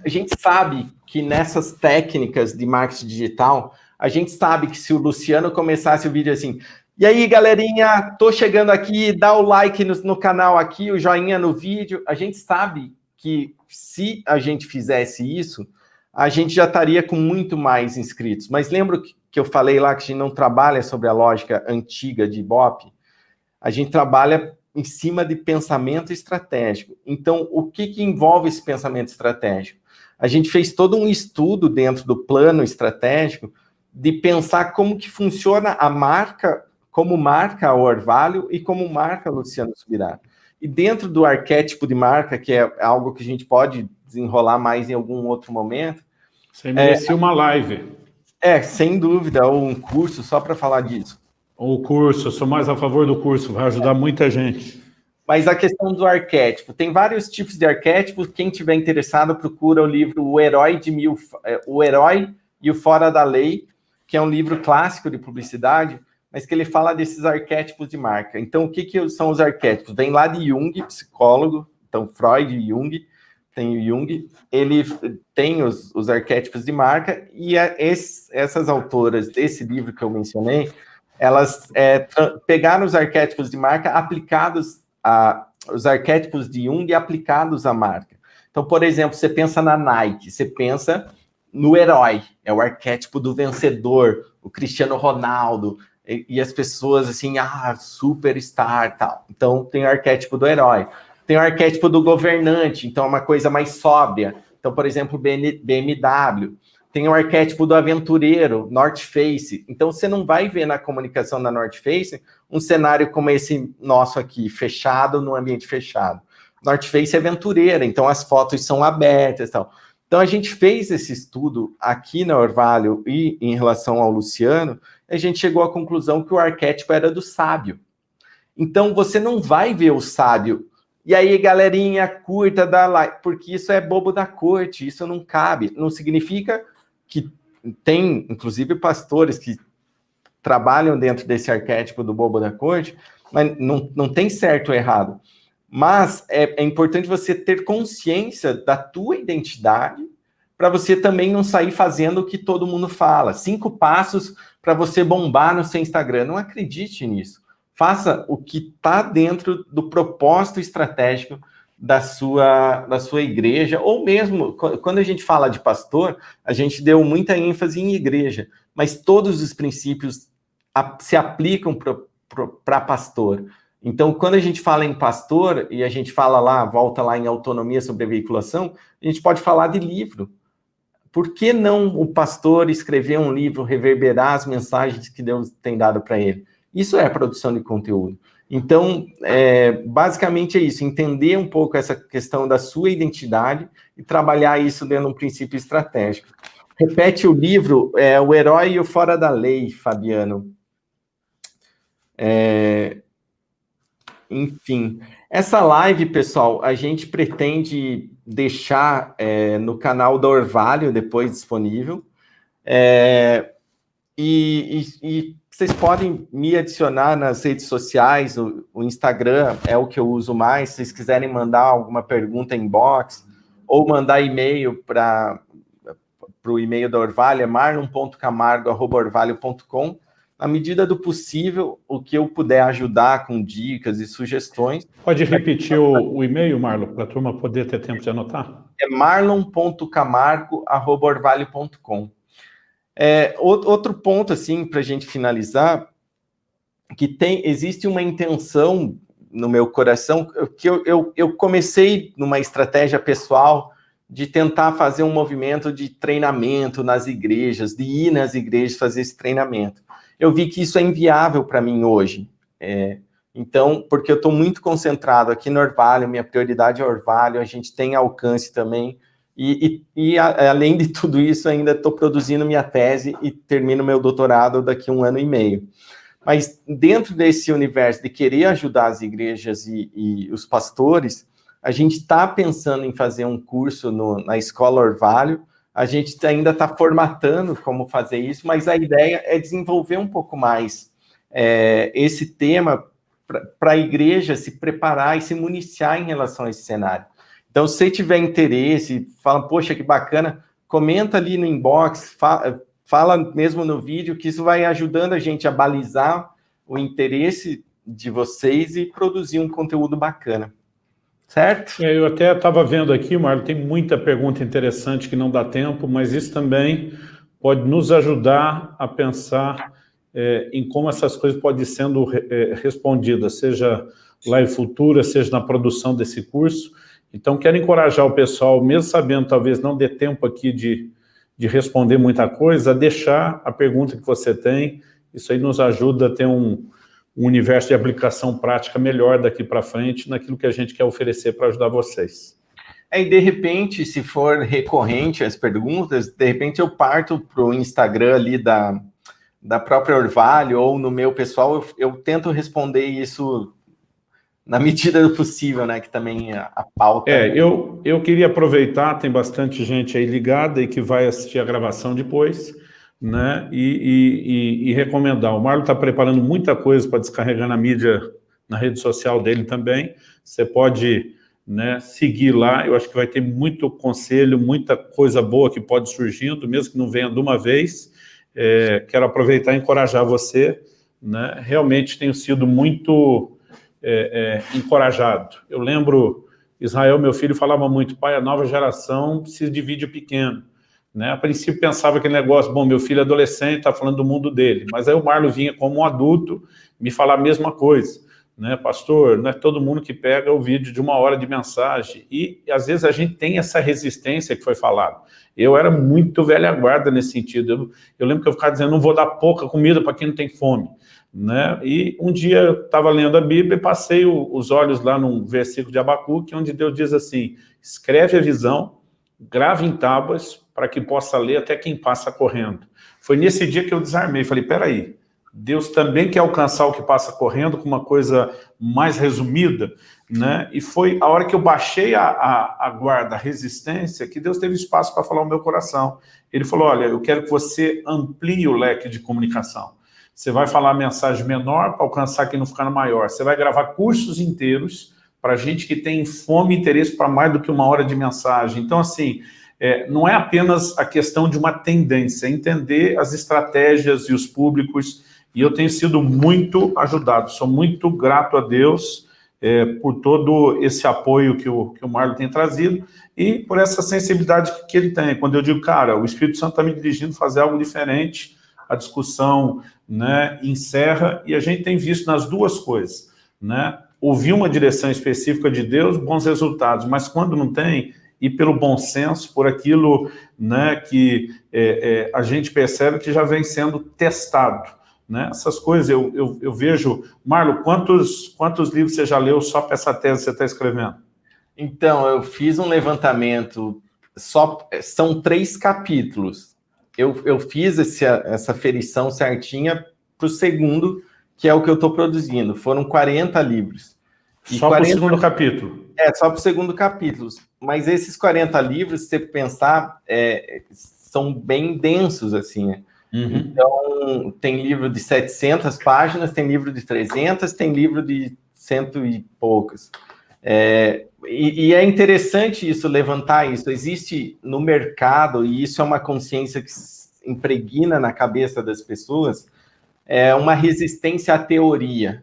Speaker 1: a gente sabe que nessas técnicas de marketing digital, a gente sabe que se o Luciano começasse o vídeo assim, e aí, galerinha, tô chegando aqui, dá o like no, no canal aqui, o joinha no vídeo, a gente sabe que se a gente fizesse isso, a gente já estaria com muito mais inscritos. Mas lembro que que eu falei lá que a gente não trabalha sobre a lógica antiga de Ibope, a gente trabalha em cima de pensamento estratégico. Então, o que, que envolve esse pensamento estratégico? A gente fez todo um estudo dentro do plano estratégico de pensar como que funciona a marca como marca o Orvalho e como marca Luciano Subirá. E dentro do arquétipo de marca, que é algo que a gente pode desenrolar mais em algum outro momento...
Speaker 2: Você merecia é, uma live.
Speaker 1: É, sem dúvida, ou um curso só para falar disso.
Speaker 2: O curso, eu sou mais a favor do curso, vai ajudar muita gente.
Speaker 1: Mas a questão do arquétipo, tem vários tipos de arquétipos, quem tiver interessado procura o livro O Herói de Mil, é, O Herói e o Fora da Lei, que é um livro clássico de publicidade, mas que ele fala desses arquétipos de marca. Então, o que, que são os arquétipos? Vem lá de Jung, psicólogo, então Freud e Jung, tem o Jung, ele tem os, os arquétipos de marca, e é esse, essas autoras desse livro que eu mencionei, elas é, pegaram os arquétipos de marca aplicados a, os arquétipos de Jung aplicados à marca. Então, por exemplo, você pensa na Nike, você pensa no herói, é o arquétipo do vencedor, o Cristiano Ronaldo, e, as pessoas assim, ah, superstar, tal. Então, tem o arquétipo do herói. Tem o arquétipo do governante, então é uma coisa mais sóbria. Então, por exemplo, BMW. Tem o arquétipo do aventureiro, North Face. Então, você não vai ver na comunicação da North Face um cenário como esse nosso aqui, fechado, num ambiente fechado. North Face é aventureira, então as fotos são abertas e tal. Então, a gente fez esse estudo aqui na Orvalho e em relação ao Luciano, a gente chegou à conclusão que o arquétipo era do sábio. Então, você não vai ver o sábio. E aí, galerinha, curta, dá like, porque isso é bobo da corte, isso não cabe. Não significa que tem, inclusive, pastores que trabalham dentro desse arquétipo do bobo da corte, mas não, não tem certo ou errado. Mas é, é importante você ter consciência da tua identidade para você também não sair fazendo o que todo mundo fala. Cinco passos para você bombar no seu Instagram. Não acredite nisso. Faça o que está dentro do propósito estratégico da sua, da sua igreja, ou mesmo, quando a gente fala de pastor, a gente deu muita ênfase em igreja, mas todos os princípios se aplicam para pastor. Então, quando a gente fala em pastor, e a gente fala lá, volta lá em autonomia sobre a veiculação, a gente pode falar de livro. Por que não o pastor escrever um livro, reverberar as mensagens que Deus tem dado para ele? Isso é produção de conteúdo. Então, é, basicamente é isso, entender um pouco essa questão da sua identidade e trabalhar isso dentro de um princípio estratégico. Repete o livro, é, O Herói e o Fora da Lei, Fabiano. É, enfim, essa live, pessoal, a gente pretende deixar é, no canal da Orvalho depois disponível. É, e, e, e vocês podem me adicionar nas redes sociais, o, o Instagram é o que eu uso mais, se vocês quiserem mandar alguma pergunta em box, ou mandar e-mail para o e-mail da Orvalho, é marlon.camargo.orvalho.com. Na medida do possível, o que eu puder ajudar com dicas e sugestões.
Speaker 2: Pode repetir o, o e-mail, Marlon, para a turma poder ter tempo de anotar?
Speaker 1: É marlon.camargo.orvalho.com. É, outro ponto, assim, para a gente finalizar, que tem, existe uma intenção no meu coração, que eu, eu, eu comecei numa estratégia pessoal de tentar fazer um movimento de treinamento nas igrejas, de ir nas igrejas fazer esse treinamento. Eu vi que isso é inviável para mim hoje. É, então, porque eu estou muito concentrado aqui no Orvalho, minha prioridade é Orvalho, a gente tem alcance também e, e, e a, além de tudo isso, ainda estou produzindo minha tese e termino meu doutorado daqui a um ano e meio. Mas dentro desse universo de querer ajudar as igrejas e, e os pastores, a gente está pensando em fazer um curso no, na Escola Orvalho, a gente ainda está formatando como fazer isso, mas a ideia é desenvolver um pouco mais é, esse tema para a igreja se preparar e se municiar em relação a esse cenário. Então, se tiver interesse, fala, poxa, que bacana, comenta ali no inbox, fala, fala mesmo no vídeo, que isso vai ajudando a gente a balizar o interesse de vocês e produzir um conteúdo bacana. Certo?
Speaker 2: É, eu até estava vendo aqui, Marlon, tem muita pergunta interessante que não dá tempo, mas isso também pode nos ajudar a pensar é, em como essas coisas podem sendo é, respondidas, seja live futura, seja na produção desse curso. Então, quero encorajar o pessoal, mesmo sabendo talvez não dê tempo aqui de, de responder muita coisa, a deixar a pergunta que você tem. Isso aí nos ajuda a ter um, um universo de aplicação prática melhor daqui para frente naquilo que a gente quer oferecer para ajudar vocês.
Speaker 1: É, e de repente, se for recorrente as perguntas, de repente eu parto para o Instagram ali da, da própria Orvalho ou no meu pessoal, eu, eu, tento responder isso na medida do possível, né? Que também a, a pauta...
Speaker 2: É, eu, eu queria aproveitar, tem bastante gente aí ligada e que vai assistir a gravação depois, né? E, e, e, e recomendar. O Marlon está preparando muita coisa para descarregar na mídia, na rede social dele também. Você pode né, seguir lá, eu acho que vai ter muito conselho, muita coisa boa que pode surgindo, mesmo que não venha de uma vez. É, quero aproveitar e encorajar você. Né? Realmente tenho sido muito é, é, encorajado. Eu lembro, Israel, meu filho, falava muito, pai, a nova geração precisa de vídeo pequeno. Né? A princípio pensava aquele negócio, bom, meu filho é adolescente, está falando do mundo dele. Mas aí o Marlon vinha como um adulto me falar a mesma coisa né, pastor, não é todo mundo que pega o vídeo de uma hora de mensagem, e às vezes a gente tem essa resistência que foi falado. Eu era muito velha guarda nesse sentido, eu, eu lembro que eu ficava dizendo, não vou dar pouca comida para quem não tem fome, né? e um dia eu estava lendo a Bíblia e passei o, os olhos lá num versículo de Abacuque, onde Deus diz assim, escreve a visão, grave em tábuas, para que possa ler até quem passa correndo. Foi nesse dia que eu desarmei, falei, peraí, Deus também quer alcançar o que passa correndo com uma coisa mais resumida, né? E foi a hora que eu baixei a, a, a guarda, a resistência, que Deus teve espaço para falar o meu coração. Ele falou, olha, eu quero que você amplie o leque de comunicação. Você vai falar mensagem menor para alcançar quem não ficar maior. Você vai gravar cursos inteiros para gente que tem fome e interesse para mais do que uma hora de mensagem. Então, assim, é, não é apenas a questão de uma tendência, é entender as estratégias e os públicos e eu tenho sido muito ajudado, sou muito grato a Deus é, por todo esse apoio que o, que o Marlon tem trazido e por essa sensibilidade que ele tem. Quando eu digo, cara, o Espírito Santo está me dirigindo a fazer algo diferente, a discussão né, encerra, e a gente tem visto nas duas coisas, né? Ouvir uma direção específica de Deus, bons resultados, mas quando não tem, e pelo bom senso, por aquilo né, que é, é, a gente percebe que já vem sendo testado. Né? Essas coisas eu, eu, eu vejo... Marlo, quantos, quantos livros você já leu só para essa tese que você está escrevendo?
Speaker 1: Então, eu fiz um levantamento, só são três capítulos. Eu, eu fiz esse, essa ferição certinha para o segundo, que é o que eu estou produzindo. Foram 40 livros.
Speaker 2: E só 40... para o segundo capítulo?
Speaker 1: É, só para o segundo capítulo. Mas esses 40 livros, se você pensar, é, são bem densos, assim, né? Uhum. Então, tem livro de 700 páginas, tem livro de 300, tem livro de cento e poucas. É, e, e, é interessante isso, levantar isso. Existe no mercado, e isso é uma consciência que impregna na cabeça das pessoas, é uma resistência à teoria.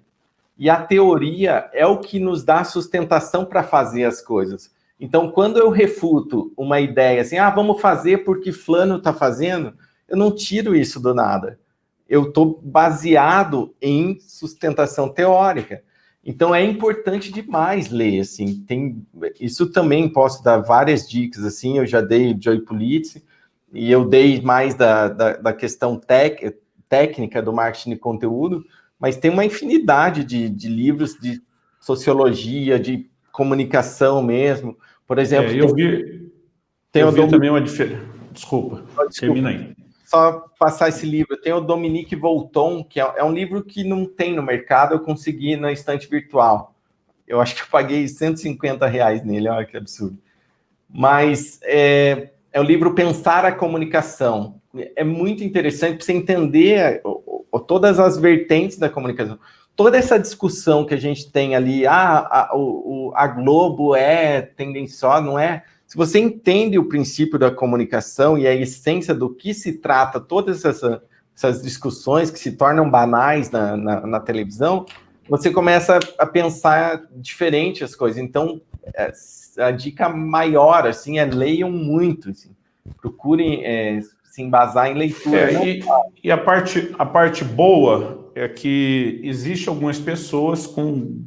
Speaker 1: E a teoria é o que nos dá sustentação para fazer as coisas. Então, quando eu refuto uma ideia assim, ah, vamos fazer porque fulano está fazendo, eu não tiro isso do nada. Eu estou baseado em sustentação teórica. Então é importante demais ler, assim, tem, isso também posso dar várias dicas, assim, eu já dei Joy Pulitz, e eu dei mais da, da, da questão tec, técnica do marketing de conteúdo, mas tem uma infinidade de, de livros de sociologia, de comunicação mesmo, por exemplo... É,
Speaker 2: eu vi, tem eu vi também uma diferença, desculpa, desculpa, termina aí
Speaker 1: só passar esse livro. Tem o Dominique Volton, que é, é, um livro que não tem no mercado, eu consegui na estante virtual. Eu acho que eu paguei 150 reais nele, olha que absurdo. Mas é, é o livro Pensar a Comunicação. É muito interessante para você entender todas as vertentes da comunicação. Toda essa discussão que a gente tem ali, ah, a, o, a Globo é tendenciosa, não é? Se você entende o princípio da comunicação e a essência do que se trata, todas essas, essas discussões que se tornam banais na, na, na televisão, você começa a pensar diferente as coisas. Então, é, a dica maior, assim, é leiam muito, assim. procurem é, se embasar em leitura.
Speaker 2: É, e, e, a, parte, a parte boa é que existe algumas pessoas com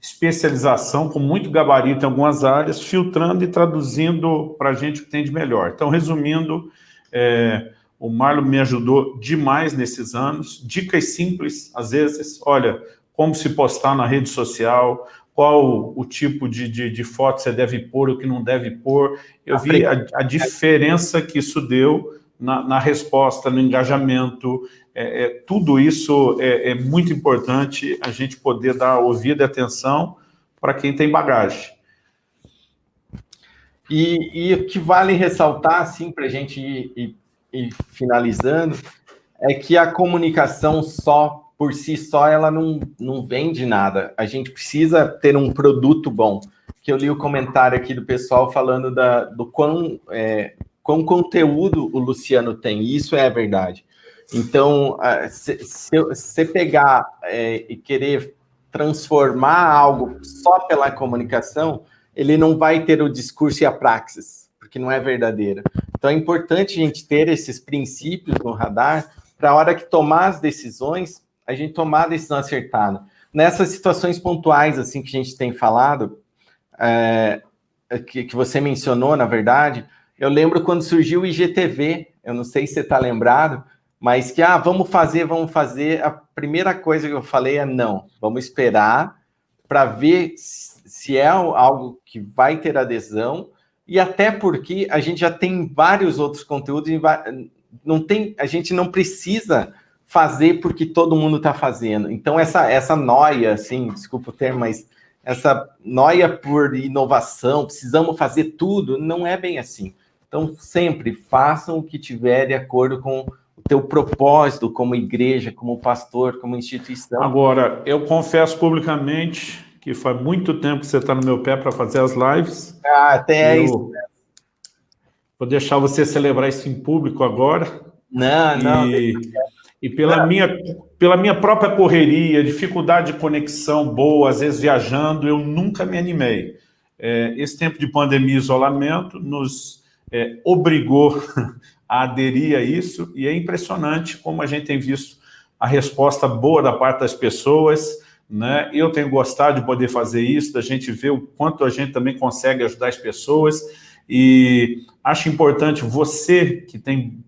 Speaker 2: especialização, com muito gabarito em algumas áreas, filtrando e traduzindo para a gente o que tem de melhor. Então, resumindo, é, o Marlon me ajudou demais nesses anos, dicas simples, às vezes, olha, como se postar na rede social, qual o tipo de, de, de foto você deve pôr, o que não deve pôr. Eu vi a, a diferença que isso deu na, na resposta, no engajamento, é, é, tudo isso é, é, muito importante a gente poder dar ouvido e atenção para quem tem bagagem.
Speaker 1: E, o que vale ressaltar, assim, para a gente ir, ir, ir finalizando, é que a comunicação só por si só ela não, não vende nada. A gente precisa ter um produto bom. Que eu li o comentário aqui do pessoal falando da, do quão, é, quão conteúdo o Luciano tem. E isso é a verdade. Então, se você pegar é, e querer transformar algo só pela comunicação, ele não vai ter o discurso e a praxis, porque não é verdadeiro. Então, é importante a gente ter esses princípios no radar para a hora que tomar as decisões, a gente tomar a decisão acertada. Nessas situações pontuais, assim, que a gente tem falado, é, que, que você mencionou, na verdade, eu lembro quando surgiu o IGTV, eu não sei se você está lembrado, mas que, ah, vamos fazer, vamos fazer. A primeira coisa que eu falei é não, vamos esperar para ver se é algo que vai ter adesão, e até porque a gente já tem vários outros conteúdos, não tem, a gente não precisa fazer porque todo mundo está fazendo. Então, essa, essa noia, assim, desculpa o termo, mas essa noia por inovação, precisamos fazer tudo, não é bem assim. Então, sempre façam o que tiver de acordo com o teu propósito como igreja, como pastor, como instituição.
Speaker 2: Agora, eu confesso publicamente que faz muito tempo que você está no meu pé para fazer as lives.
Speaker 1: Ah, até eu... isso.
Speaker 2: Vou deixar você celebrar isso em público agora.
Speaker 1: Não, e... não.
Speaker 2: E pela, minha, pela minha própria correria, dificuldade de conexão boa, às vezes viajando, eu nunca me animei. É, esse tempo de pandemia e isolamento nos é, obrigou a aderir a isso, e é impressionante como a gente tem visto a resposta boa da parte das pessoas, né? Eu tenho gostado de poder fazer isso, da gente ver o quanto a gente também consegue ajudar as pessoas, e acho importante você que tem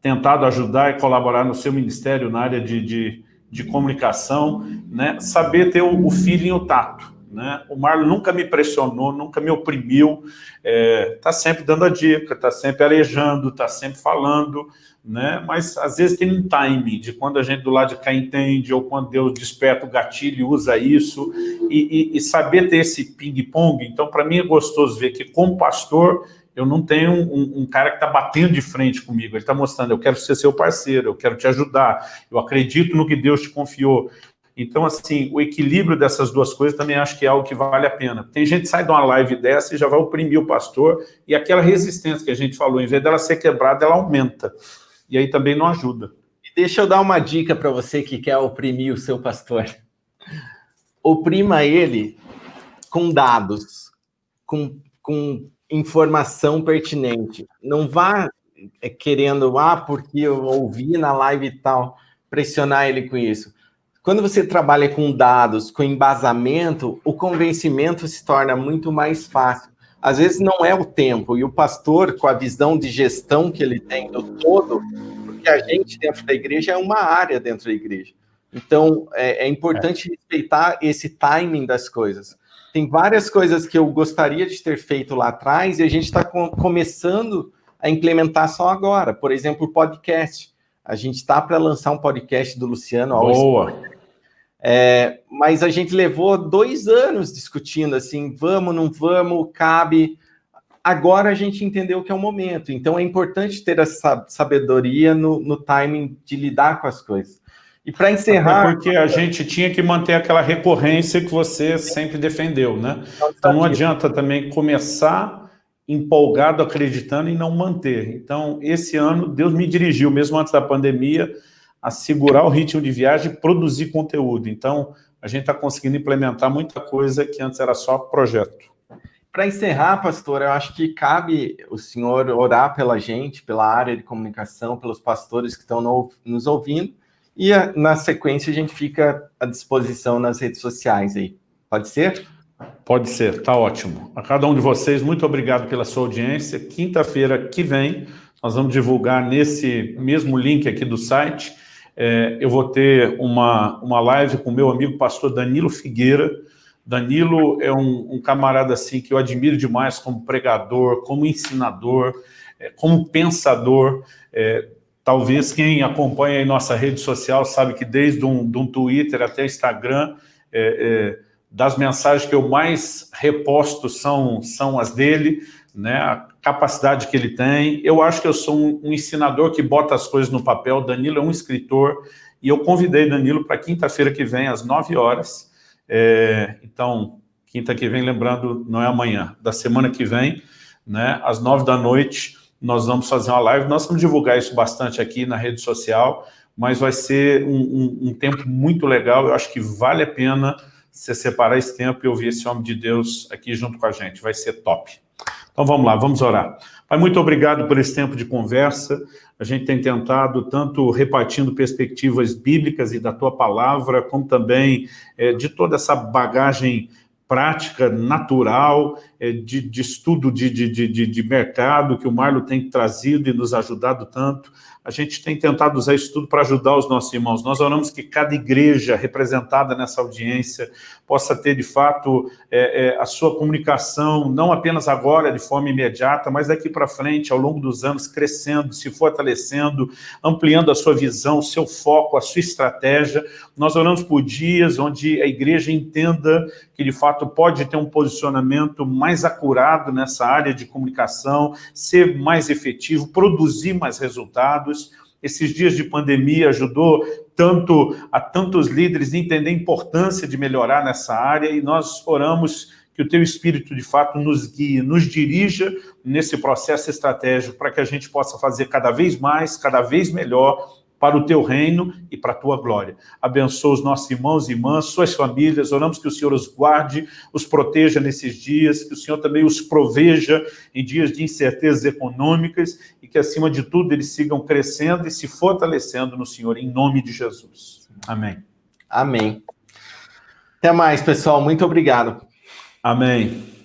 Speaker 2: tentado ajudar e colaborar no seu ministério na área de, de, de comunicação, né? saber ter o, o feeling e o tato. Né? O Marlon nunca me pressionou, nunca me oprimiu, está é, sempre dando a dica, está sempre arejando, está sempre falando, né? mas às vezes tem um timing de quando a gente do lado de cá entende, ou quando Deus desperta o gatilho e usa isso, e, e, e saber ter esse ping-pong. Então, para mim é gostoso ver que, como pastor, eu não tenho um, um cara que está batendo de frente comigo, ele está mostrando, eu quero ser seu parceiro, eu quero te ajudar, eu acredito no que Deus te confiou. Então, assim, o equilíbrio dessas duas coisas também acho que é algo que vale a pena. Tem gente que sai de uma live dessa e já vai oprimir o pastor, e aquela resistência que a gente falou, em vez dela ser quebrada, ela aumenta. E aí também não ajuda.
Speaker 1: Deixa eu dar uma dica para você que quer oprimir o seu pastor. Oprima ele com dados, com, com informação pertinente. Não vá é, querendo, ah, porque eu ouvi na live e tal, pressionar ele com isso. Quando você trabalha com dados, com embasamento, o convencimento se torna muito mais fácil. Às vezes não é o tempo, e o pastor, com a visão de gestão que ele tem do todo, porque a gente dentro da igreja é uma área dentro da igreja. Então, é, é importante é. respeitar esse timing das coisas tem várias coisas que eu gostaria de ter feito lá atrás e a gente está com, começando a implementar só agora. Por exemplo, o podcast. A gente está para lançar um podcast do Luciano.
Speaker 2: Boa!
Speaker 1: É, mas a gente levou dois anos discutindo assim, vamos, não vamos, cabe. Agora a gente entendeu que é o momento. Então é importante ter essa sabedoria no, no timing de lidar com as coisas. E para encerrar...
Speaker 2: Até porque a gente tinha que manter aquela recorrência que você sempre defendeu, né? Então não adianta também começar empolgado, acreditando e não manter. Então, esse ano, Deus me dirigiu, mesmo antes da pandemia, a segurar o ritmo de viagem e produzir conteúdo. Então, a gente está conseguindo implementar muita coisa que antes era só projeto.
Speaker 1: Para encerrar, pastor, eu acho que cabe o senhor orar pela gente, pela área de comunicação, pelos pastores que estão no, nos ouvindo, e a, na sequência a gente fica à disposição nas redes sociais aí. Pode ser?
Speaker 2: Pode ser, tá ótimo. A cada um de vocês, muito obrigado pela sua audiência. Quinta-feira que vem, nós vamos divulgar nesse mesmo link aqui do site é, eu vou ter uma, uma live com o meu amigo pastor Danilo Figueira. Danilo é um, um camarada assim que eu admiro demais como pregador, como ensinador, é, como pensador. É, talvez quem acompanha aí nossa rede social sabe que desde um, de um Twitter até Instagram, é, das mensagens que eu mais reposto são, são as dele, né, a capacidade que ele tem. Eu acho que eu sou um, um ensinador que bota as coisas no papel. Danilo é um escritor e eu convidei Danilo para quinta-feira que vem, às 9 horas. É, então, quinta que vem, lembrando, não é amanhã, da semana que vem, né, às 9 da noite, nós vamos fazer uma live. Nós vamos divulgar isso bastante aqui na rede social, mas vai ser um, um, um tempo muito legal. Eu acho que vale a pena você separar esse tempo e ouvir esse homem de Deus aqui junto com a gente. Vai ser top. Então vamos lá, vamos orar. Pai, muito obrigado por esse tempo de conversa. A gente tem tentado, tanto repartindo perspectivas bíblicas e da tua palavra, como também é, de toda essa bagagem prática, natural, de, de estudo de, de, de, mercado que o Marlo tem trazido e nos ajudado tanto a gente tem tentado usar isso tudo para ajudar os nossos irmãos. Nós oramos que cada igreja representada nessa audiência possa ter, de fato, é, é, a sua comunicação, não apenas agora, de forma imediata, mas daqui para frente, ao longo dos anos, crescendo, se fortalecendo, ampliando a sua visão, o seu foco, a sua estratégia. Nós oramos por dias onde a igreja entenda que, de fato, pode ter um posicionamento mais acurado nessa área de comunicação, ser mais efetivo, produzir mais resultados. Esses dias de pandemia ajudou tanto a tantos líderes a entender a importância de melhorar nessa área e nós oramos que o teu Espírito, de fato, nos guie, nos dirija nesse processo estratégico para que a gente possa fazer cada vez mais, cada vez melhor para o teu reino e para a tua glória. Abençoa os nossos irmãos e irmãs, suas famílias, oramos que o Senhor os guarde, os proteja nesses dias, que o Senhor também os proveja em dias de incertezas econômicas e que, acima de tudo, eles sigam crescendo e se fortalecendo no Senhor, em nome de Jesus. Amém.
Speaker 1: Amém. Até mais, pessoal. Muito obrigado.
Speaker 2: Amém.